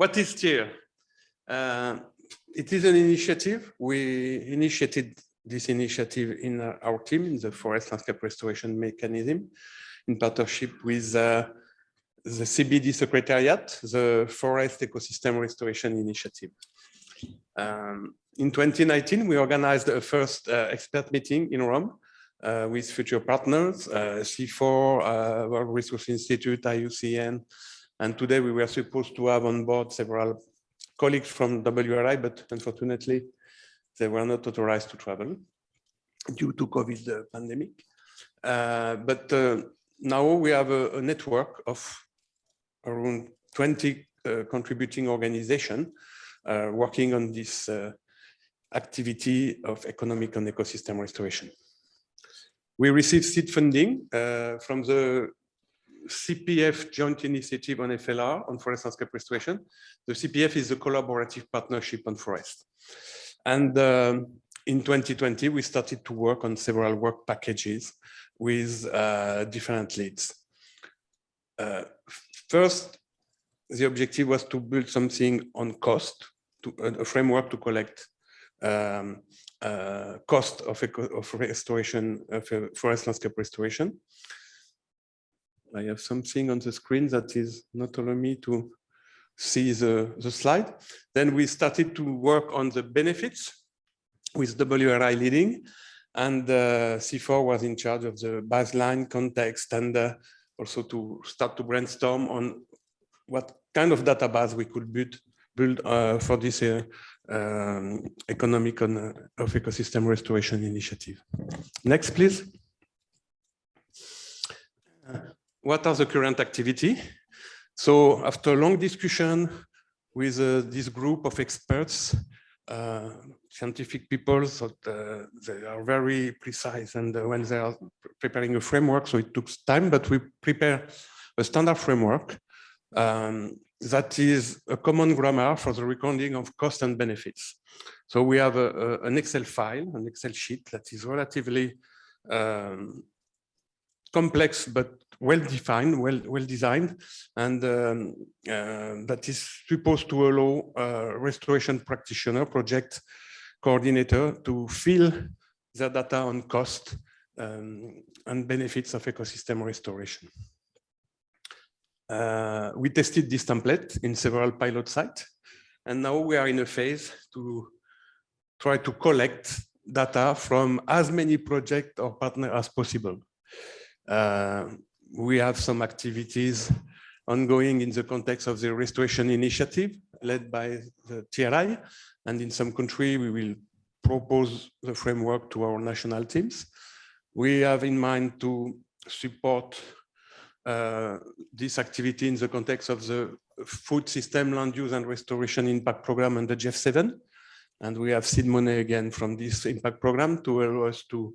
what is TEER? Uh, it is an initiative. We initiated this initiative in our team in the forest landscape restoration mechanism in partnership with uh, the CBD Secretariat, the Forest Ecosystem Restoration Initiative. Um, in 2019, we organized a first uh, expert meeting in Rome uh, with future partners, uh, CIFOR, uh, World Resource Institute, IUCN, and today we were supposed to have on board several colleagues from WRI, but unfortunately, they were not authorized to travel due to COVID pandemic. Uh, but uh, now we have a, a, network of around 20 uh, contributing organizations uh, working on this uh, activity of economic and ecosystem restoration. We received seed funding uh, from the CPF joint initiative on FLR on forest landscape restoration. The CPF is a collaborative partnership on forest. And um, in 2020, we started to work on several work packages with uh, different leads. Uh, first, the objective was to build something on cost, to, a framework to collect um, uh, cost of, of restoration, of forest landscape restoration. I have something on the screen that is not allowing me to see the, the slide. Then we started to work on the benefits with WRI leading and uh, CIFOR was in charge of the baseline context and uh, also to start to brainstorm on what kind of database we could build, build uh, for this uh, um, economic and, uh, of ecosystem restoration initiative. Next, please what are the current activity? So after a long discussion with uh, this group of experts, uh, scientific people, so uh, they are very precise and uh, when they are preparing a framework, so it took time, but we prepare a standard framework um, that is a common grammar for the recording of cost and benefits. So we have a, a, an Excel file, an Excel sheet that is relatively um, complex but well defined, well well designed, and um, uh, that is supposed to allow a restoration practitioner, project coordinator, to fill the data on cost um, and benefits of ecosystem restoration. Uh, we tested this template in several pilot sites, and now we are in a phase to try to collect data from as many projects or partners as possible. Uh, we have some activities ongoing in the context of the restoration initiative led by the TRI. And in some country, we will propose the framework to our national teams. We have in mind to support uh, this activity in the context of the food system land use and restoration impact program under GEF7. And we have seed money again from this impact program to allow us to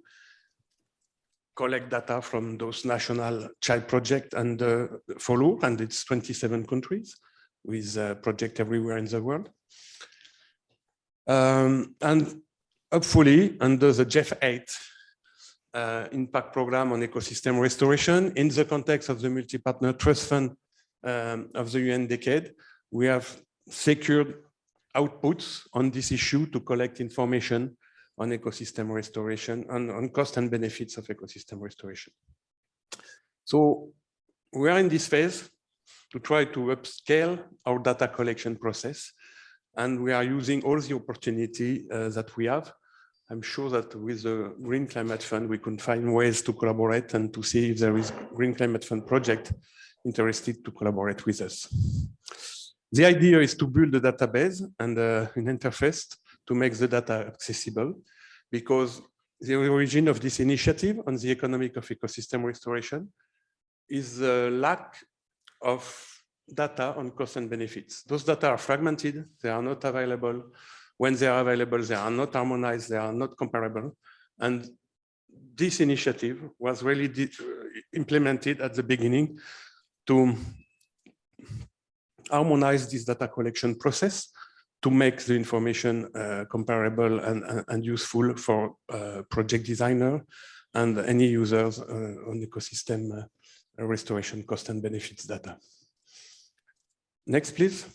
collect data from those national child project and uh, follow, and it's 27 countries with a project everywhere in the world. Um, and hopefully under the GEF 8 uh, impact program on ecosystem restoration, in the context of the multi-partner trust fund um, of the UN decade, we have secured outputs on this issue to collect information on ecosystem restoration, on, on cost and benefits of ecosystem restoration. So we are in this phase to try to upscale our data collection process. And we are using all the opportunity uh, that we have. I'm sure that with the Green Climate Fund, we can find ways to collaborate and to see if there is Green Climate Fund project interested to collaborate with us. The idea is to build a database and uh, an interface to make the data accessible because the origin of this initiative on the economic of ecosystem restoration is the lack of data on costs and benefits. Those data are fragmented, they are not available. When they are available, they are not harmonized, they are not comparable. And this initiative was really implemented at the beginning to harmonize this data collection process to make the information uh, comparable and, and, useful for uh, project designer and any users uh, on ecosystem restoration cost and benefits data. Next, please.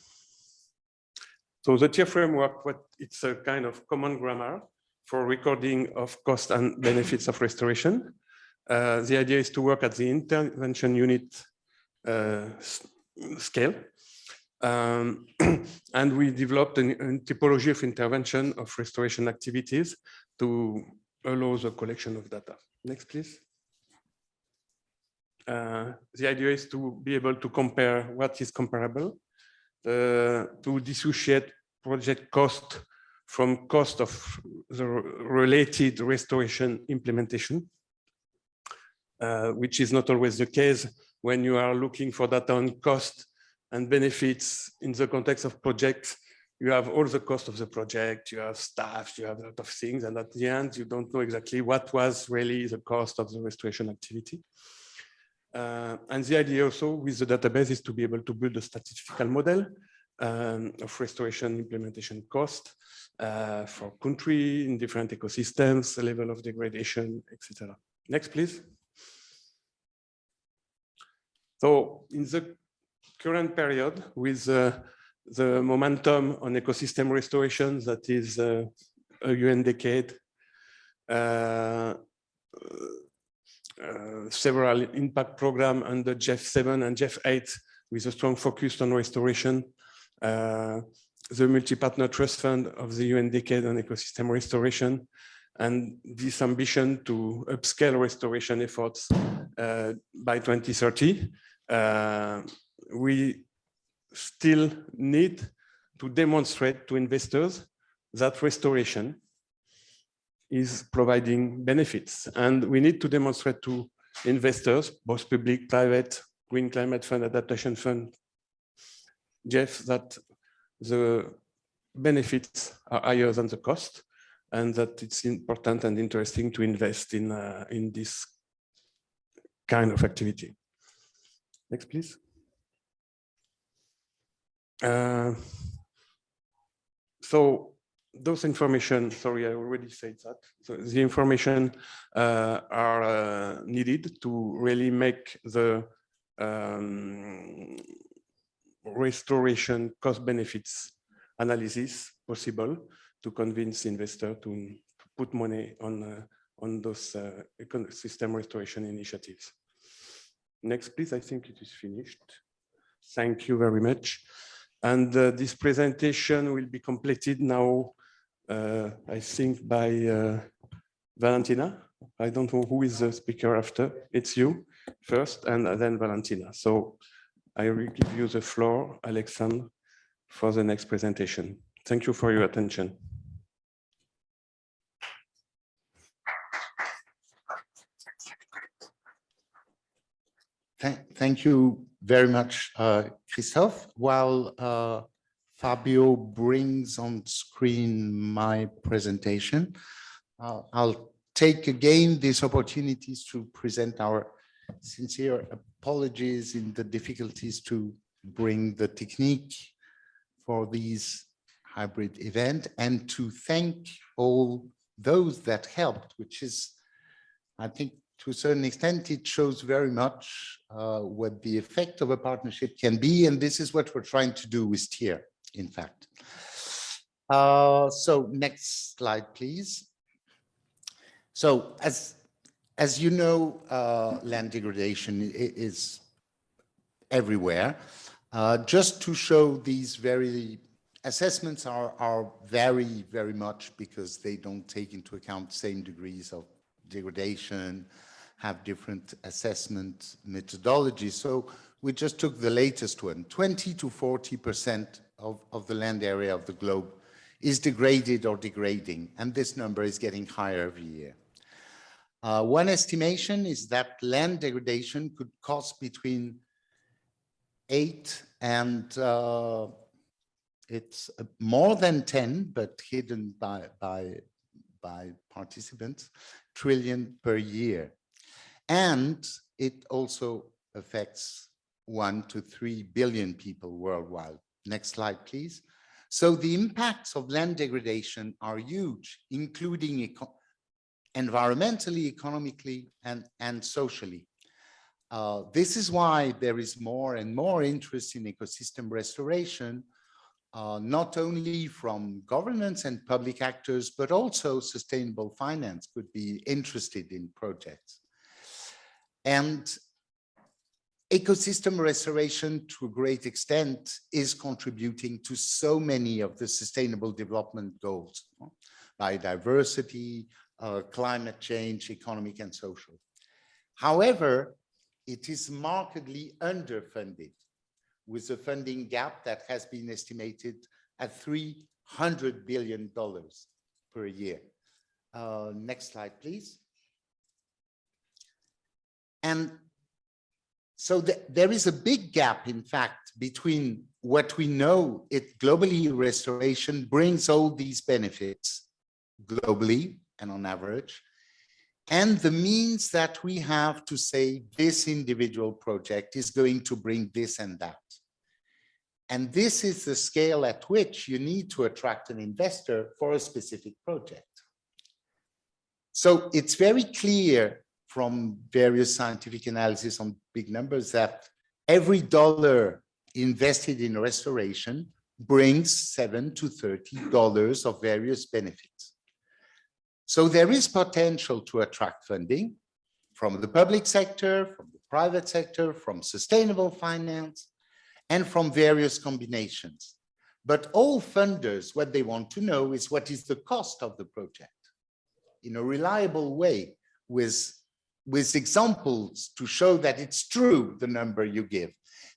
So the TEER framework, what it's a kind of common grammar for recording of cost and benefits of restoration. Uh, the idea is to work at the intervention unit uh, scale. Um, and we developed a, a typology of intervention of restoration activities to allow the collection of data. Next, please. Uh, the idea is to be able to compare what is comparable, uh, to dissociate project cost from cost of the related restoration implementation, uh, which is not always the case when you are looking for data on cost and benefits in the context of projects. You have all the cost of the project, you have staff, you have a lot of things, and at the end, you don't know exactly what was really the cost of the restoration activity. Uh, and the idea also with the database is to be able to build a statistical model um, of restoration implementation cost uh, for country in different ecosystems, level of degradation, etc. Next, please. So in the current period with uh, the momentum on ecosystem restoration that is uh, a UN decade, uh, several impact program under GEF 7 and GEF 8 with a strong focus on restoration. The multi-partner trust fund of the UN decade on ecosystem restoration and this ambition to upscale restoration efforts uh, by 2030. Uh, we still need to demonstrate to investors that restoration is providing benefits. And we need to demonstrate to investors, both public, private, Green Climate Fund, Adaptation Fund, GEF, that the benefits are higher than the cost and that it's important and interesting to invest in, uh, in this kind of activity. Next, please. Uh, so those information, sorry, I already said that. So the information uh, are uh, needed to really make the um, restoration cost benefits analysis possible to convince investor to, to put money on uh, on those uh, ecosystem restoration initiatives. Next, please. I think it is finished. Thank you very much. And uh, this presentation will be completed now uh, I think by uh, Valentina. I don't know who is the speaker after. It's you first and then Valentina. So I will give you the floor, Alexandre, for the next presentation. Thank you for your attention. Thank you very much, uh, Christophe. While uh, Fabio brings on screen my presentation. Uh, I'll take again these opportunities to present our sincere apologies in the difficulties to bring the technique for these hybrid event and to thank all those that helped, which is, I think, to a certain extent, it shows very much uh, what the effect of a partnership can be. And this is what we're trying to do with TEER in fact. Uh, so next slide, please. So as, as you know, uh, land degradation is everywhere. Uh, just to show these very assessments are, are vary very much because they don't take into account same degrees of degradation, have different assessment methodologies. So we just took the latest one, 20 to 40 percent of, of the land area of the globe is degraded or degrading, and this number is getting higher every year. Uh, one estimation is that land degradation could cost between eight and uh, it's more than 10, but hidden by, by, by participants, trillion per year. And it also affects one to three billion people worldwide. Next slide, please. So the impacts of land degradation are huge, including eco environmentally, economically, and, and socially. Uh, this is why there is more and more interest in ecosystem restoration uh, not only from governments and public actors, but also sustainable finance could be interested in projects. And ecosystem restoration to a great extent is contributing to so many of the sustainable development goals, biodiversity, uh, climate change, economic and social. However, it is markedly underfunded with a funding gap that has been estimated at $300 billion per year. Uh, next slide, please. And so th there is a big gap, in fact, between what we know it globally restoration brings all these benefits globally and on average, and the means that we have to say this individual project is going to bring this and that. And this is the scale at which you need to attract an investor for a specific project. So it's very clear from various scientific analysis on big numbers that every dollar invested in restoration brings seven to thirty dollars of various benefits. So there is potential to attract funding from the public sector, from the private sector, from sustainable finance, and from various combinations. But all funders, what they want to know is what is the cost of the project in a reliable way with with examples to show that it's true, the number you give,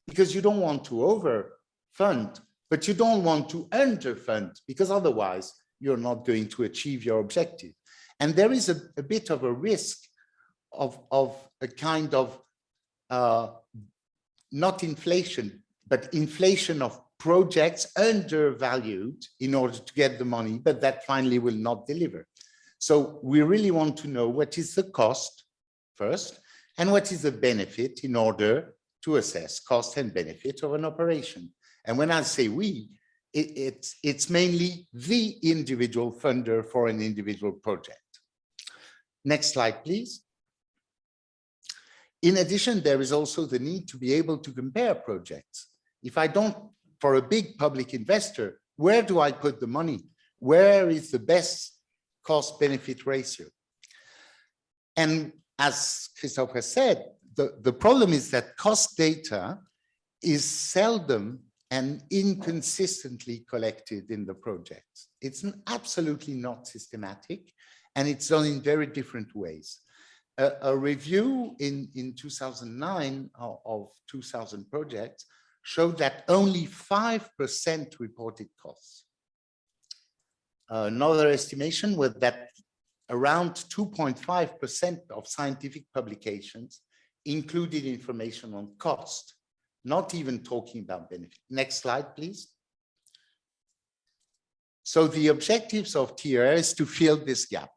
because you don't want to overfund, but you don't want to underfund, because otherwise you're not going to achieve your objective. And there is a, a bit of a risk of, of a kind of, uh, not inflation, but inflation of projects undervalued in order to get the money, but that finally will not deliver. So we really want to know what is the cost first, and what is the benefit in order to assess cost and benefit of an operation. And when I say we, it, it's, it's mainly the individual funder for an individual project. Next slide, please. In addition, there is also the need to be able to compare projects. If I don't, for a big public investor, where do I put the money? Where is the best cost benefit ratio? And as Christophe has said, the, the problem is that cost data is seldom and inconsistently collected in the projects. It's absolutely not systematic and it's done in very different ways. A, a review in, in 2009 of, of 2000 projects showed that only 5% reported costs. Uh, another estimation was that around 2.5% of scientific publications included information on cost, not even talking about benefit. Next slide, please. So the objectives of TERA is to fill this gap,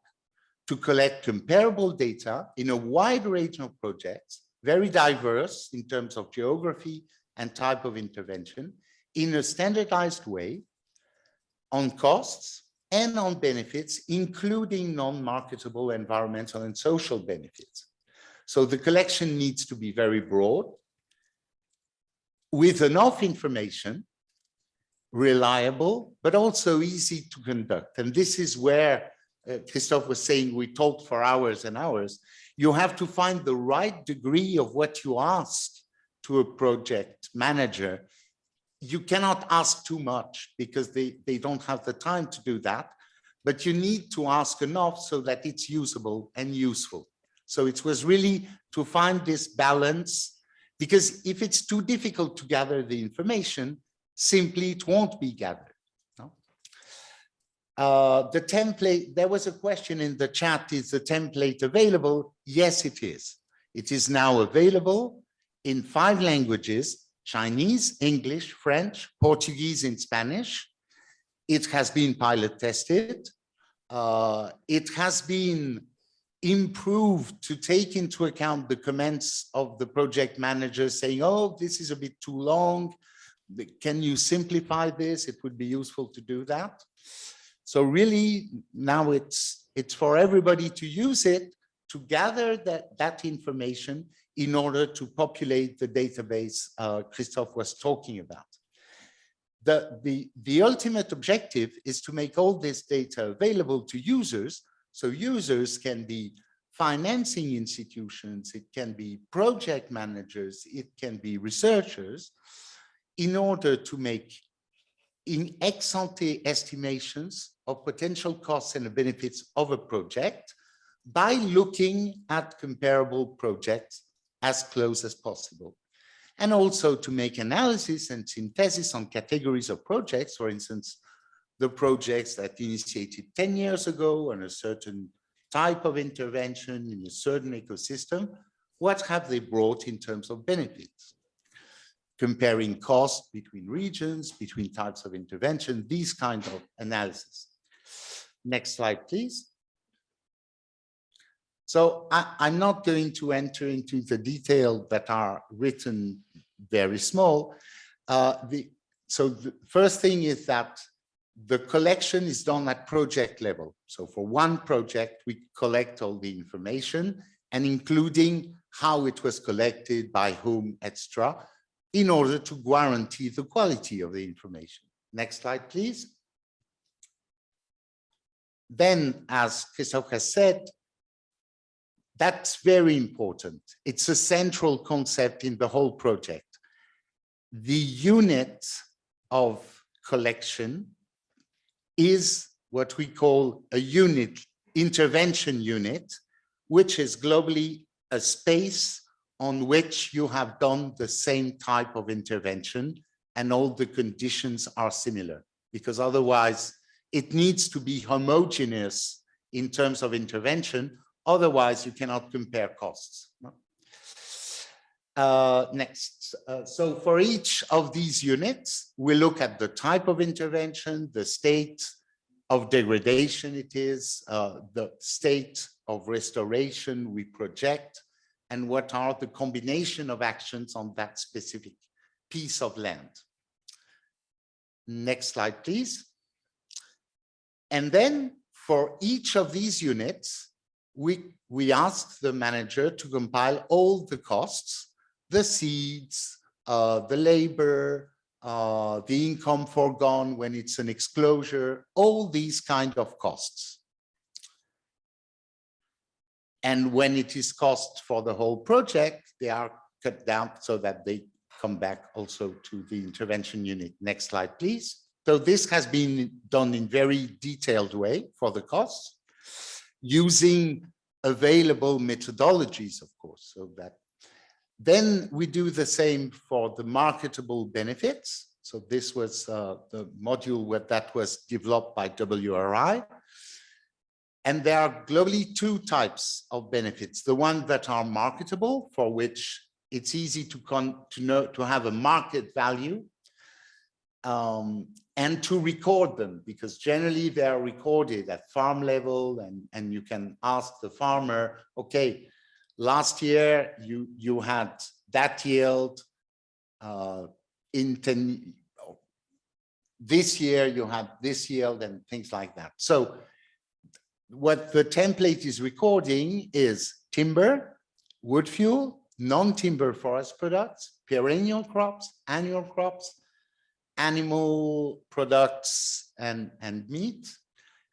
to collect comparable data in a wide range of projects, very diverse in terms of geography and type of intervention, in a standardized way on costs, and on benefits, including non-marketable environmental and social benefits. So the collection needs to be very broad, with enough information, reliable, but also easy to conduct. And this is where uh, Christophe was saying we talked for hours and hours. You have to find the right degree of what you ask to a project manager you cannot ask too much because they, they don't have the time to do that, but you need to ask enough so that it's usable and useful. So it was really to find this balance because if it's too difficult to gather the information, simply it won't be gathered. No? Uh, the template, there was a question in the chat, is the template available? Yes, it is. It is now available in five languages Chinese, English, French, Portuguese, and Spanish. It has been pilot tested. Uh, it has been improved to take into account the comments of the project manager saying, oh, this is a bit too long. Can you simplify this? It would be useful to do that. So really now it's, it's for everybody to use it to gather that, that information in order to populate the database uh, was talking about. the, the, the ultimate objective is to make all this data available to users. So users can be financing institutions, it can be project managers, it can be researchers, in order to make in ex ante estimations of potential costs and benefits of a project by looking at comparable projects as close as possible. And also to make analysis and synthesis on categories of projects, for instance, the projects that initiated 10 years ago on a certain type of intervention in a certain ecosystem, what have they brought in terms of benefits? Comparing costs between regions, between types of intervention, these kind of analysis. Next slide, please. So I, am not going to enter into the detail that are written very small. Uh, the, so the first thing is that the collection is done at project level. So for one project, we collect all the information and including how it was collected, by whom, etc., in order to guarantee the quality of the information. Next slide, please. Then, as Christophe has said, that's very important. It's a central concept in the whole project. The unit of collection is what we call a unit, intervention unit, which is globally a space on which you have done the same type of intervention and all the conditions are similar because otherwise it needs to be homogeneous in terms of intervention Otherwise, you cannot compare costs. Uh, next, uh, so for each of these units, we look at the type of intervention, the state of degradation it is, uh, the state of restoration we project, and what are the combination of actions on that specific piece of land. Next slide, please. And then for each of these units, we, we asked the manager to compile all the costs, the seeds, uh, the labor, uh, the income foregone when it's an exclosure, all these kind of costs. And when it is cost for the whole project, they are cut down so that they come back also to the intervention unit. Next slide, please. So this has been done in very detailed way for the costs using available methodologies, of course, so that then we do the same for the marketable benefits. So this was uh, the module where that was developed by WRI. And there are globally two types of benefits. The ones that are marketable, for which it's easy to, con to know to have a market value um, and to record them because generally they are recorded at farm level and, and you can ask the farmer, okay, last year you, you had that yield uh, in 10, this year you had this yield and things like that. So what the template is recording is timber, wood fuel, non-timber forest products, perennial crops, annual crops, animal products and, and meat,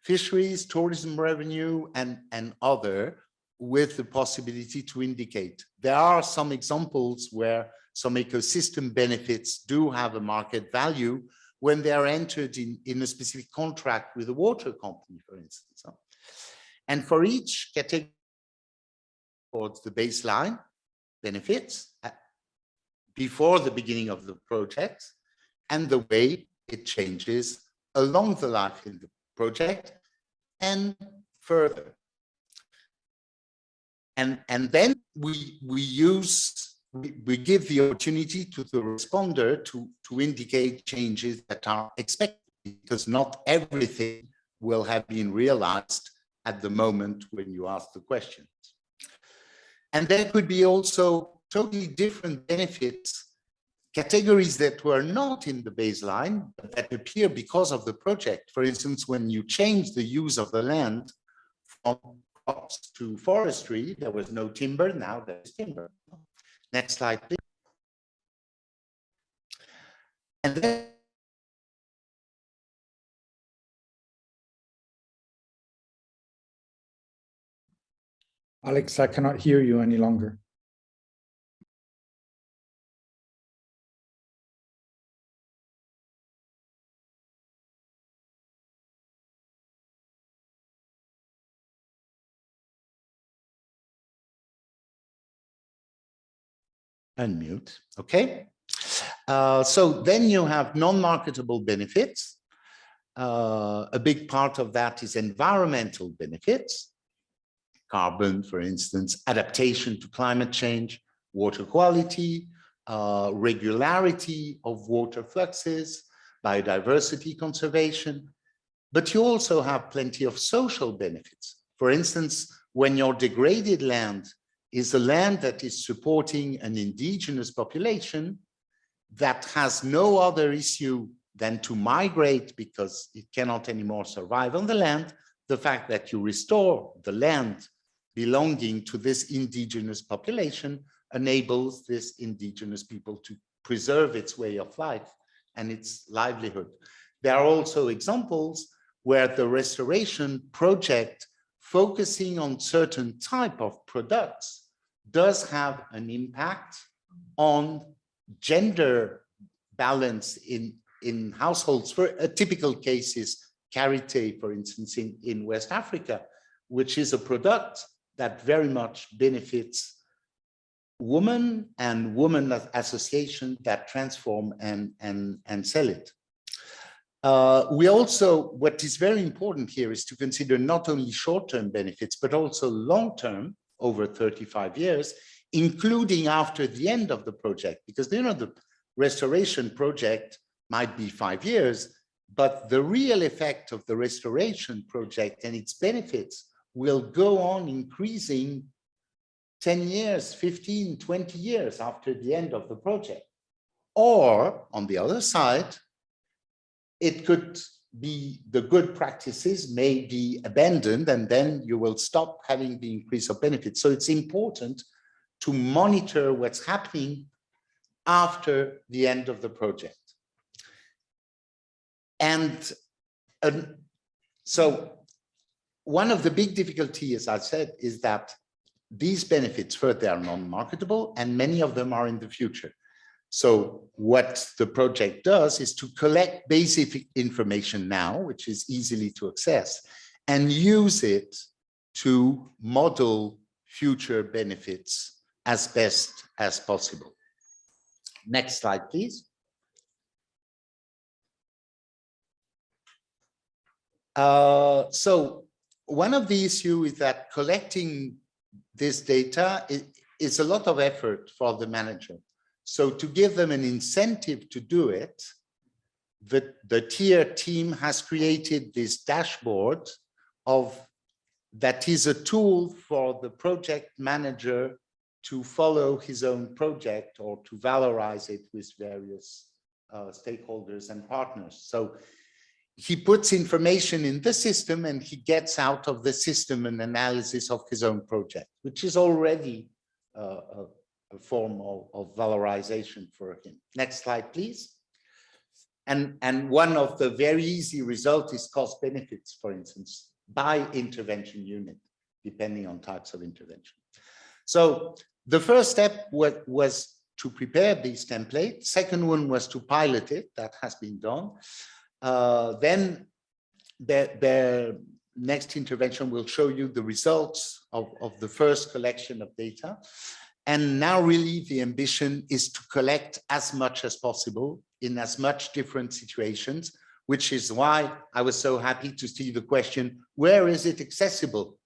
fisheries, tourism revenue, and, and other with the possibility to indicate. There are some examples where some ecosystem benefits do have a market value when they are entered in, in a specific contract with a water company, for instance. And for each category, towards the baseline benefits uh, before the beginning of the project, and the way it changes along the life in the project and further. And, and then we, we use, we, we give the opportunity to the responder to, to indicate changes that are expected because not everything will have been realized at the moment when you ask the questions. And there could be also totally different benefits categories that were not in the baseline but that appear because of the project. For instance, when you change the use of the land from crops to forestry, there was no timber, now there's timber. Next slide, please. And then Alex, I cannot hear you any longer. Unmute, okay? Uh, so then you have non-marketable benefits. Uh, a big part of that is environmental benefits, carbon, for instance, adaptation to climate change, water quality, uh, regularity of water fluxes, biodiversity conservation, but you also have plenty of social benefits. For instance, when your degraded land is a land that is supporting an indigenous population that has no other issue than to migrate because it cannot anymore survive on the land, the fact that you restore the land belonging to this indigenous population enables this indigenous people to preserve its way of life and its livelihood. There are also examples where the restoration project focusing on certain type of products does have an impact on gender balance in, in households. For a typical case is karité, for instance, in, in West Africa, which is a product that very much benefits women and women associations that transform and, and, and sell it. Uh, we also, what is very important here is to consider not only short-term benefits, but also long-term over 35 years, including after the end of the project, because you know the restoration project might be five years, but the real effect of the restoration project and its benefits will go on increasing 10 years, 15, 20 years after the end of the project. Or on the other side, it could be the good practices may be abandoned and then you will stop having the increase of benefits. So it's important to monitor what's happening after the end of the project. And um, so one of the big difficulties, as I said, is that these benefits first, they are non-marketable and many of them are in the future. So what the project does is to collect basic information now, which is easily to access, and use it to model future benefits as best as possible. Next slide, please. Uh, so one of the issues is that collecting this data is, is a lot of effort for the manager. So to give them an incentive to do it, the, the TEER team has created this dashboard of that is a tool for the project manager to follow his own project or to valorize it with various uh, stakeholders and partners. So he puts information in the system and he gets out of the system an analysis of his own project, which is already uh, form of, of valorization for him. Next slide, please. And, and one of the very easy results is cost benefits, for instance, by intervention unit, depending on types of intervention. So the first step was, was to prepare these templates. Second one was to pilot it. That has been done. Uh, then the, the next intervention will show you the results of, of the first collection of data. And now really the ambition is to collect as much as possible in as much different situations, which is why I was so happy to see the question, where is it accessible?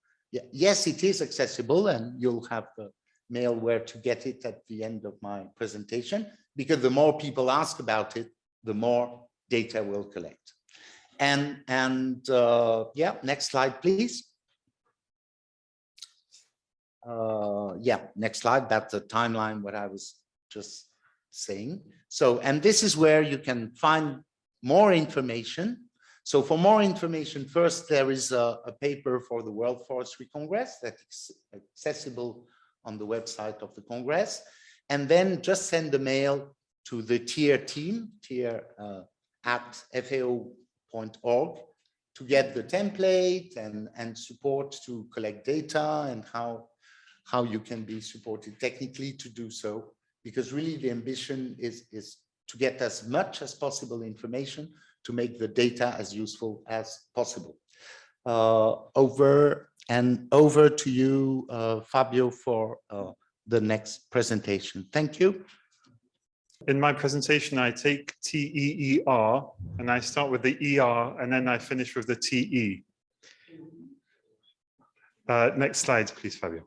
Yes, it is accessible and you'll have the mail where to get it at the end of my presentation, because the more people ask about it, the more data we'll collect. And, and uh, yeah, next slide, please. Uh, yeah, next slide. That's the timeline, what I was just saying. So, and this is where you can find more information. So for more information, first, there is a, a paper for the World Forestry Congress that's accessible on the website of the Congress. And then just send a mail to the TEER team, teer uh, at fao.org to get the template and, and support to collect data and how how you can be supported technically to do so, because really the ambition is, is to get as much as possible information to make the data as useful as possible. Uh, over and over to you, uh, Fabio, for uh, the next presentation. Thank you. In my presentation, I take T-E-E-R and I start with the E-R and then I finish with the T-E. Uh, next slide, please, Fabio.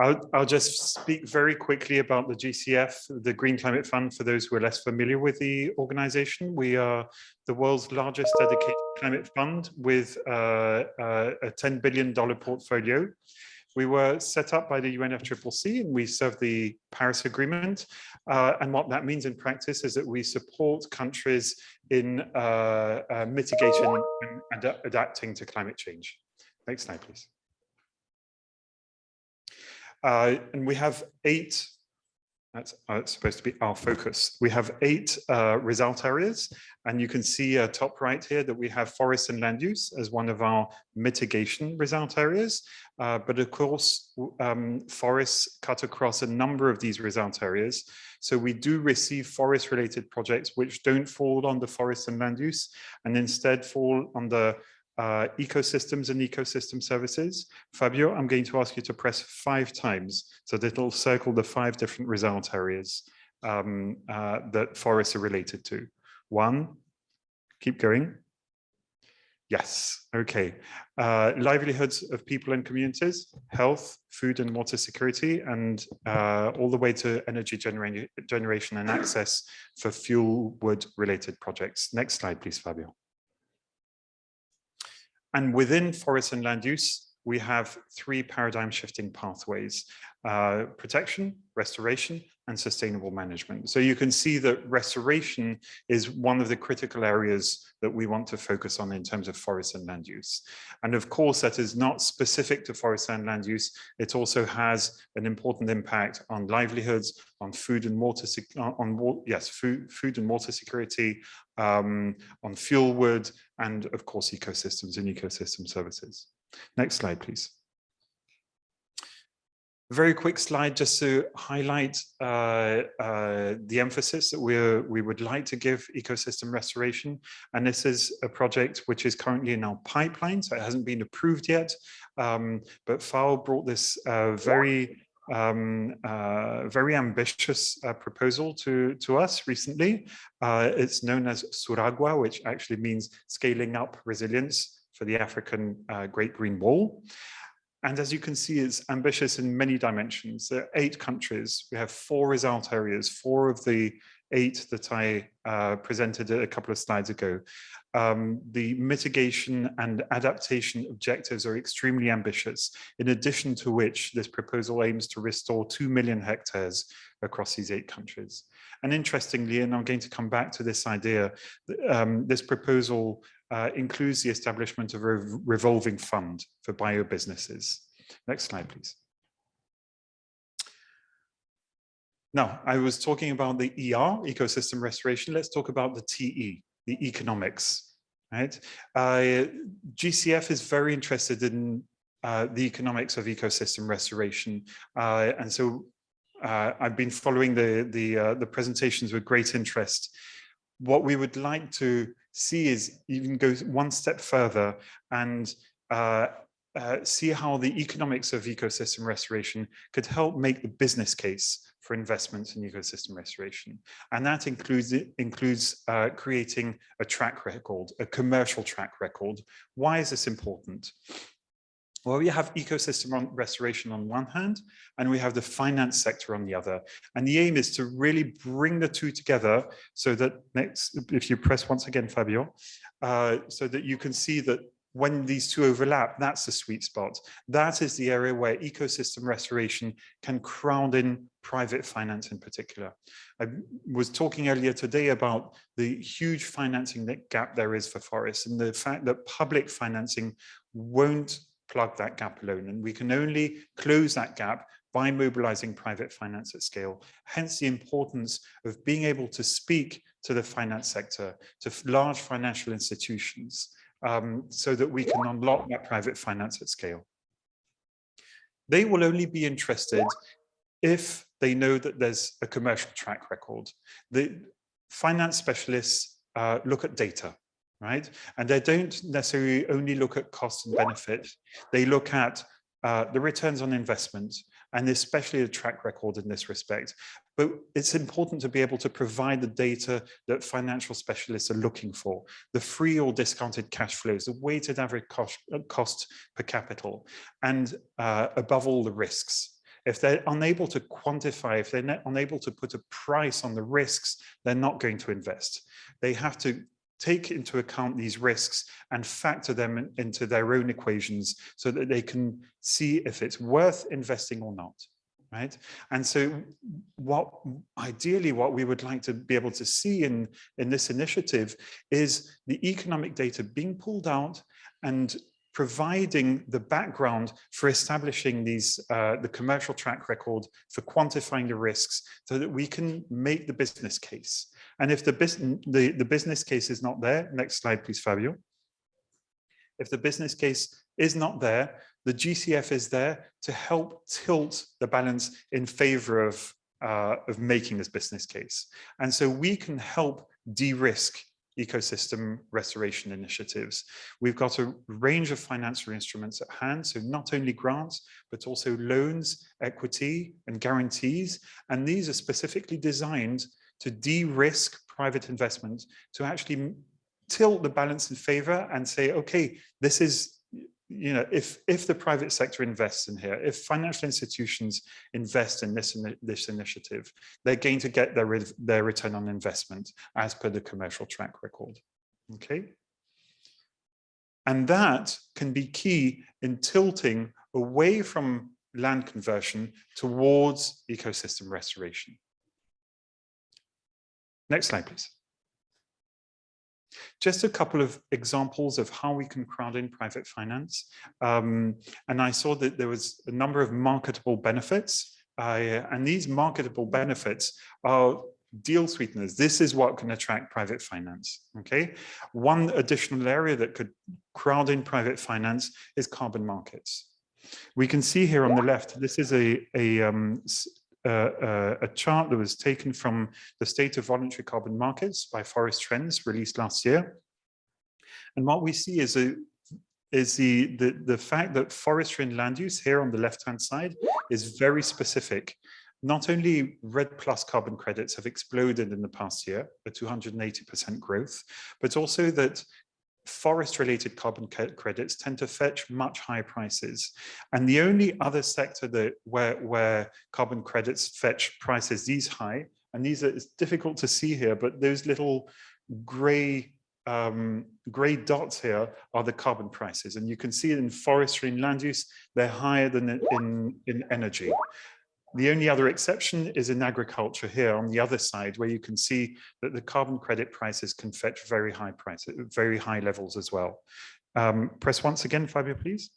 I'll, I'll just speak very quickly about the GCF, the Green Climate Fund, for those who are less familiar with the organization. We are the world's largest dedicated climate fund with uh, uh, a $10 billion portfolio. We were set up by the UNFCCC and we serve the Paris Agreement. Uh, and what that means in practice is that we support countries in uh, uh, mitigating and ad adapting to climate change. Next slide, please. Uh, and we have eight, that's uh, supposed to be our focus. We have eight uh, result areas, and you can see uh, top right here that we have forest and land use as one of our mitigation result areas. Uh, but of course, um, forests cut across a number of these result areas. So we do receive forest related projects which don't fall under forest and land use and instead fall under uh, ecosystems and ecosystem services. Fabio, I'm going to ask you to press five times so that it'll circle the five different result areas um, uh, that forests are related to. One, keep going. Yes, okay. Uh, livelihoods of people and communities, health, food and water security, and uh, all the way to energy genera generation and access for fuel wood related projects. Next slide, please, Fabio. And within forest and land use, we have three paradigm shifting pathways, uh, protection, restoration, and sustainable management. So you can see that restoration is one of the critical areas that we want to focus on in terms of forest and land use. And of course, that is not specific to forest and land use. It also has an important impact on livelihoods, on food and water, on, on yes, food, food and water security, um, on fuel wood, and of course, ecosystems and ecosystem services. Next slide, please. Very quick slide just to highlight uh, uh, the emphasis that we we would like to give ecosystem restoration. And this is a project which is currently in our pipeline, so it hasn't been approved yet. Um, but FAO brought this uh, very um, uh, very ambitious uh, proposal to, to us recently. Uh, it's known as SURAGGWA, which actually means scaling up resilience for the African uh, Great Green Wall. And as you can see, it's ambitious in many dimensions. There are eight countries. We have four result areas, four of the eight that I uh, presented a couple of slides ago. Um, the mitigation and adaptation objectives are extremely ambitious, in addition to which this proposal aims to restore 2 million hectares across these eight countries. And interestingly, and I'm going to come back to this idea, um, this proposal uh, includes the establishment of a revolving fund for bio businesses. Next slide, please. Now, I was talking about the ER, ecosystem restoration. Let's talk about the TE, the economics, right? Uh, GCF is very interested in uh, the economics of ecosystem restoration. Uh, and so uh, I've been following the, the, uh, the presentations with great interest. What we would like to see is even go one step further and uh, see how the economics of ecosystem restoration could help make the business case for investments in ecosystem restoration. And that includes, includes uh, creating a track record, a commercial track record. Why is this important? Well, we have ecosystem restoration on one hand, and we have the finance sector on the other. And the aim is to really bring the two together so that next, if you press once again, Fabio, uh, so that you can see that when these two overlap, that's the sweet spot. That is the area where ecosystem restoration can crowd in private finance in particular. I was talking earlier today about the huge financing gap there is for forests and the fact that public financing won't plug that gap alone. And we can only close that gap by mobilizing private finance at scale. Hence the importance of being able to speak to the finance sector, to large financial institutions, um, so that we can unlock that private finance at scale. They will only be interested if they know that there's a commercial track record. The finance specialists uh, look at data, right? And they don't necessarily only look at cost and benefit. They look at uh, the returns on investment, and especially a track record in this respect. But it's important to be able to provide the data that financial specialists are looking for, the free or discounted cash flows, the weighted average cost, uh, cost per capital, and uh, above all the risks. If they're unable to quantify, if they're unable to put a price on the risks, they're not going to invest. They have to take into account these risks and factor them in, into their own equations so that they can see if it's worth investing or not right? And so what ideally what we would like to be able to see in in this initiative is the economic data being pulled out and providing the background for establishing these uh, the commercial track record for quantifying the risks so that we can make the business case and if the, business the, the business case is not there, next slide, please, Fabio. If the business case is not there, the GCF is there to help tilt the balance in favor of, uh, of making this business case. And so we can help de-risk ecosystem restoration initiatives. We've got a range of financial instruments at hand, so not only grants, but also loans, equity and guarantees. And these are specifically designed to de-risk private investment, to actually tilt the balance in favor and say, okay, this is, you know, if, if the private sector invests in here, if financial institutions invest in this, in this initiative, they're going to get their, their return on investment as per the commercial track record, okay? And that can be key in tilting away from land conversion towards ecosystem restoration. Next slide, please. Just a couple of examples of how we can crowd in private finance. Um, and I saw that there was a number of marketable benefits. Uh, and these marketable benefits are deal sweeteners. This is what can attract private finance. Okay. One additional area that could crowd in private finance is carbon markets. We can see here on the left, this is a, a um, uh, a chart that was taken from the State of Voluntary Carbon Markets by Forest Trends released last year. And what we see is a is the, the, the fact that forestry and land use here on the left-hand side is very specific. Not only REDD+ carbon credits have exploded in the past year, a 280% growth, but also that forest related carbon credits tend to fetch much higher prices. And the only other sector that where, where carbon credits fetch prices these high, and these are it's difficult to see here, but those little gray um, gray dots here are the carbon prices. And you can see in forestry and land use, they're higher than in, in energy. The only other exception is in agriculture here on the other side, where you can see that the carbon credit prices can fetch very high prices, very high levels as well. Um, press once again, Fabio, please.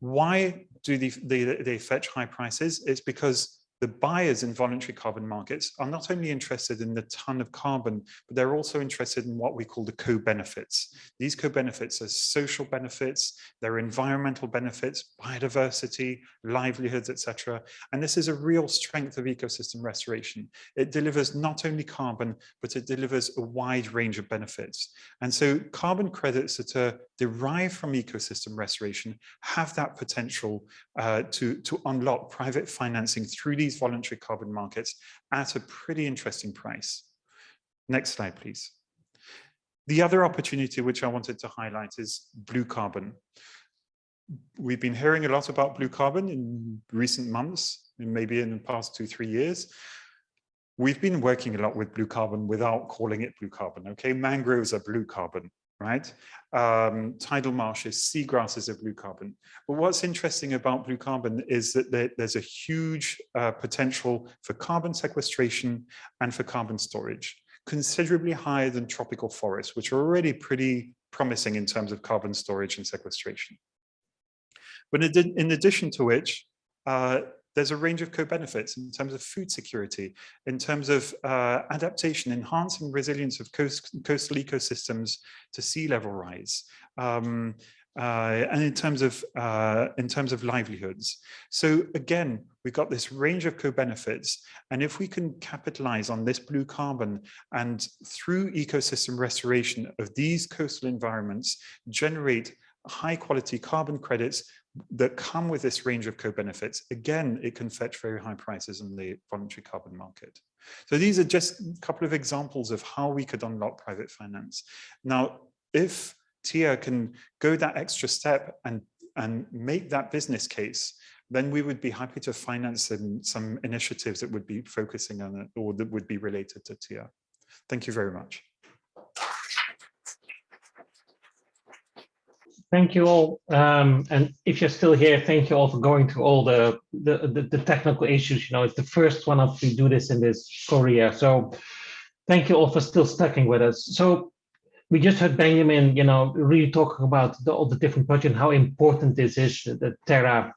Why do they, they, they fetch high prices? It's because the buyers in voluntary carbon markets are not only interested in the ton of carbon, but they're also interested in what we call the co-benefits. These co-benefits are social benefits, they're environmental benefits, biodiversity, livelihoods, etc. And this is a real strength of ecosystem restoration. It delivers not only carbon, but it delivers a wide range of benefits. And so carbon credits that are derived from ecosystem restoration have that potential uh, to, to unlock private financing through these voluntary carbon markets at a pretty interesting price. Next slide, please. The other opportunity which I wanted to highlight is blue carbon. We've been hearing a lot about blue carbon in recent months, maybe in the past two, three years. We've been working a lot with blue carbon without calling it blue carbon. Okay, mangroves are blue carbon right? Um, tidal marshes, seagrasses are blue carbon. But what's interesting about blue carbon is that there, there's a huge uh, potential for carbon sequestration and for carbon storage, considerably higher than tropical forests, which are already pretty promising in terms of carbon storage and sequestration. But in addition to which, uh, there's a range of co-benefits in terms of food security, in terms of uh, adaptation, enhancing resilience of coast, coastal ecosystems to sea level rise, um, uh, and in terms of uh, in terms of livelihoods. So again, we've got this range of co-benefits, and if we can capitalize on this blue carbon and through ecosystem restoration of these coastal environments, generate high quality carbon credits that come with this range of co-benefits, again, it can fetch very high prices in the voluntary carbon market. So these are just a couple of examples of how we could unlock private finance. Now, if TEER can go that extra step and, and make that business case, then we would be happy to finance some, some initiatives that would be focusing on it or that would be related to TEER. Thank you very much. Thank you all. Um, and if you're still here, thank you all for going through all the, the, the, the technical issues. You know, it's the first one of we do this in this Korea. So thank you all for still sticking with us. So we just heard Benjamin, you know, really talking about the, all the different projects and how important this is, the Terra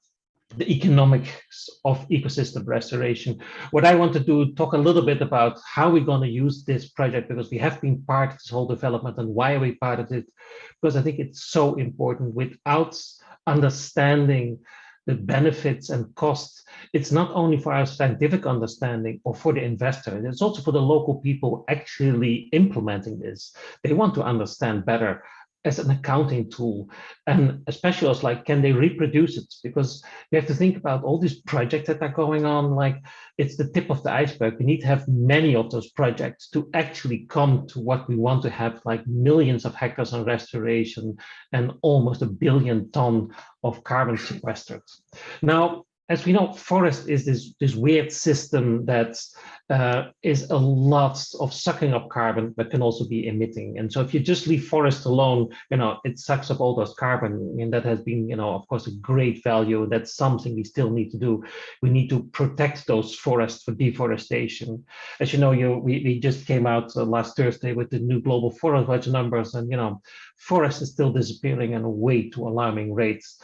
the economics of ecosystem restoration. What I want to do, talk a little bit about how we're going to use this project because we have been part of this whole development and why are we part of it? Because I think it's so important without understanding the benefits and costs. It's not only for our scientific understanding or for the investor, it's also for the local people actually implementing this. They want to understand better as an accounting tool. And especially also like can they reproduce it? Because you have to think about all these projects that are going on like it's the tip of the iceberg. We need to have many of those projects to actually come to what we want to have like millions of hectares on restoration and almost a billion ton of carbon sequestered. Now as we know, forest is this, this weird system that uh, is a lot of sucking up carbon, but can also be emitting. And so if you just leave forest alone, you know, it sucks up all those carbon. And that has been, you know, of course, a great value. That's something we still need to do. We need to protect those forests for deforestation. As you know, you we, we just came out uh, last Thursday with the new global forest watch numbers. And, you know, forest is still disappearing at a way too alarming rates.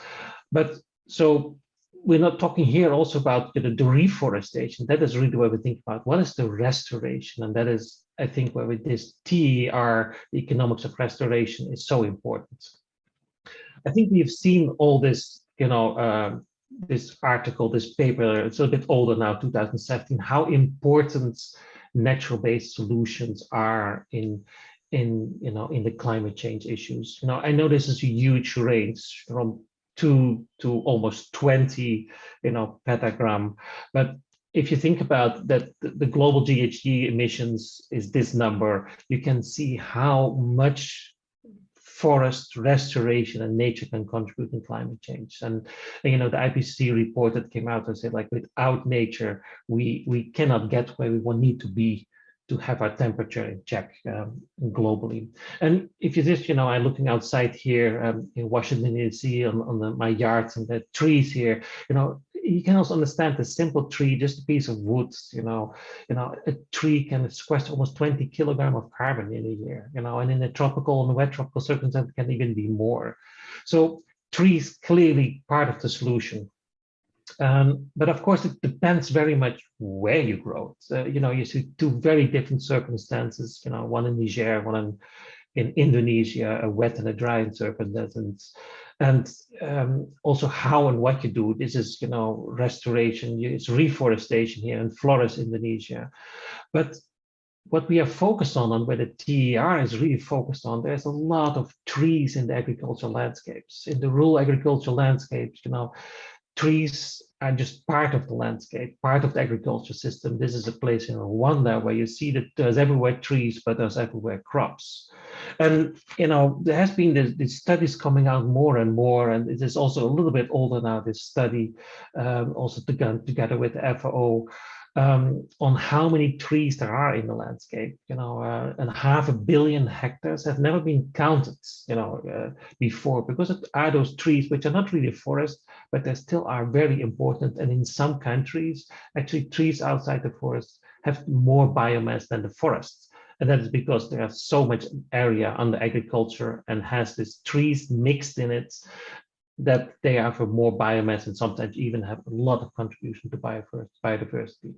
But so we're not talking here also about you know, the reforestation. That is really where we think about what is the restoration, and that is, I think, where with this TEER, the economics of restoration, is so important. I think we've seen all this, you know, uh, this article, this paper. It's a bit older now, 2017. How important natural-based solutions are in in you know in the climate change issues. You know, I know this is a huge range from two to almost 20, you know, petagram. But if you think about that, the global GHG emissions is this number, you can see how much forest restoration and nature can contribute in climate change. And, you know, the IPCC report that came out and said like without nature, we, we cannot get where we want need to be to have our temperature in check um, globally. And if you just, you know, I'm looking outside here um, in Washington, D.C. on, on the, my yards and the trees here, you know, you can also understand the simple tree, just a piece of wood, you know, you know, a tree can sequester almost 20 kilogram of carbon in a year, you know, and in a tropical and wet tropical circumstances can even be more. So trees clearly part of the solution. Um, but of course, it depends very much where you grow it. You know, you see two very different circumstances, you know, one in Niger, one in, in Indonesia, a wet and a dry circumstance. And um, also how and what you do. This is, you know, restoration, it's reforestation here in Flores, Indonesia. But what we are focused on and where the TEER is really focused on, there's a lot of trees in the agricultural landscapes. In the rural agricultural landscapes, you know, trees are just part of the landscape, part of the agriculture system. This is a place in Rwanda where you see that there's everywhere trees, but there's everywhere crops. And, you know, there has been these studies coming out more and more, and it is also a little bit older now, this study, um, also together, together with the FAO, um, on how many trees there are in the landscape, you know, uh, and half a billion hectares have never been counted, you know, uh, before, because it are those trees which are not really forest, but they still are very important. And in some countries, actually trees outside the forest have more biomass than the forests. And that is because there are so much area under agriculture and has these trees mixed in it that they have more biomass and sometimes even have a lot of contribution to biodiversity.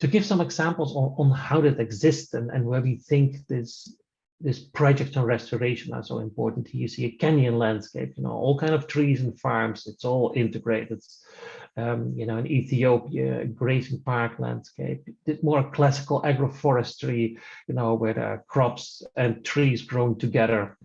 To give some examples on, on how that exists and, and where we think this this project on restoration are so important. Here you see a Kenyan landscape, you know, all kind of trees and farms. It's all integrated. Um, you know, in Ethiopia, grazing park landscape, more classical agroforestry, you know, where crops and trees grown together.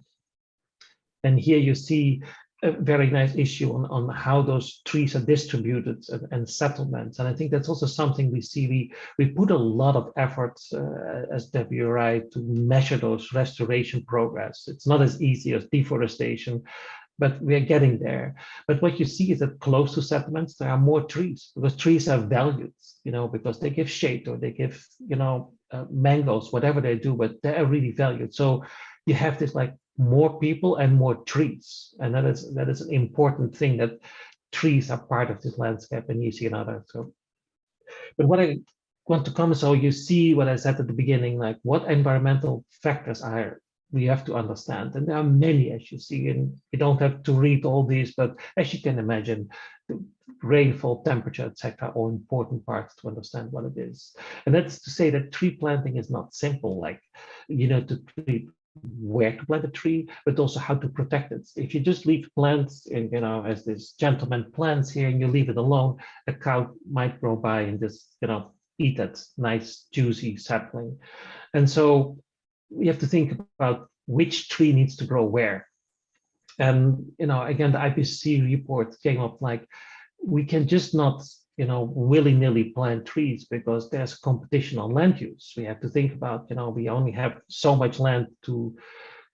And here you see a very nice issue on, on how those trees are distributed and, and, settlements. And I think that's also something we see. We, we put a lot of effort uh, as WRI to measure those restoration progress. It's not as easy as deforestation, but we are getting there. But what you see is that close to settlements, there are more trees because trees are valued, you know, because they give shade or they give, you know, uh, mangoes, whatever they do, but they are really valued. So you have this like more people and more trees. And that is that is an important thing that trees are part of this landscape and you see another. So, but what I want to come, so you see what I said at the beginning, like what environmental factors are we have to understand. And there are many, as you see, and you don't have to read all these, but as you can imagine, the rainfall, temperature, etc., are important parts to understand what it is. And that's to say that tree planting is not simple, like, you know, to treat where to plant a tree, but also how to protect it. If you just leave plants and, you know, as this gentleman plants here and you leave it alone, a cow might grow by and just, you know, eat that nice, juicy sapling. And so we have to think about which tree needs to grow where. And, you know, again, the IPCC report came up like, we can just not you know, willy-nilly plant trees because there's competition on land use. We have to think about, you know, we only have so much land to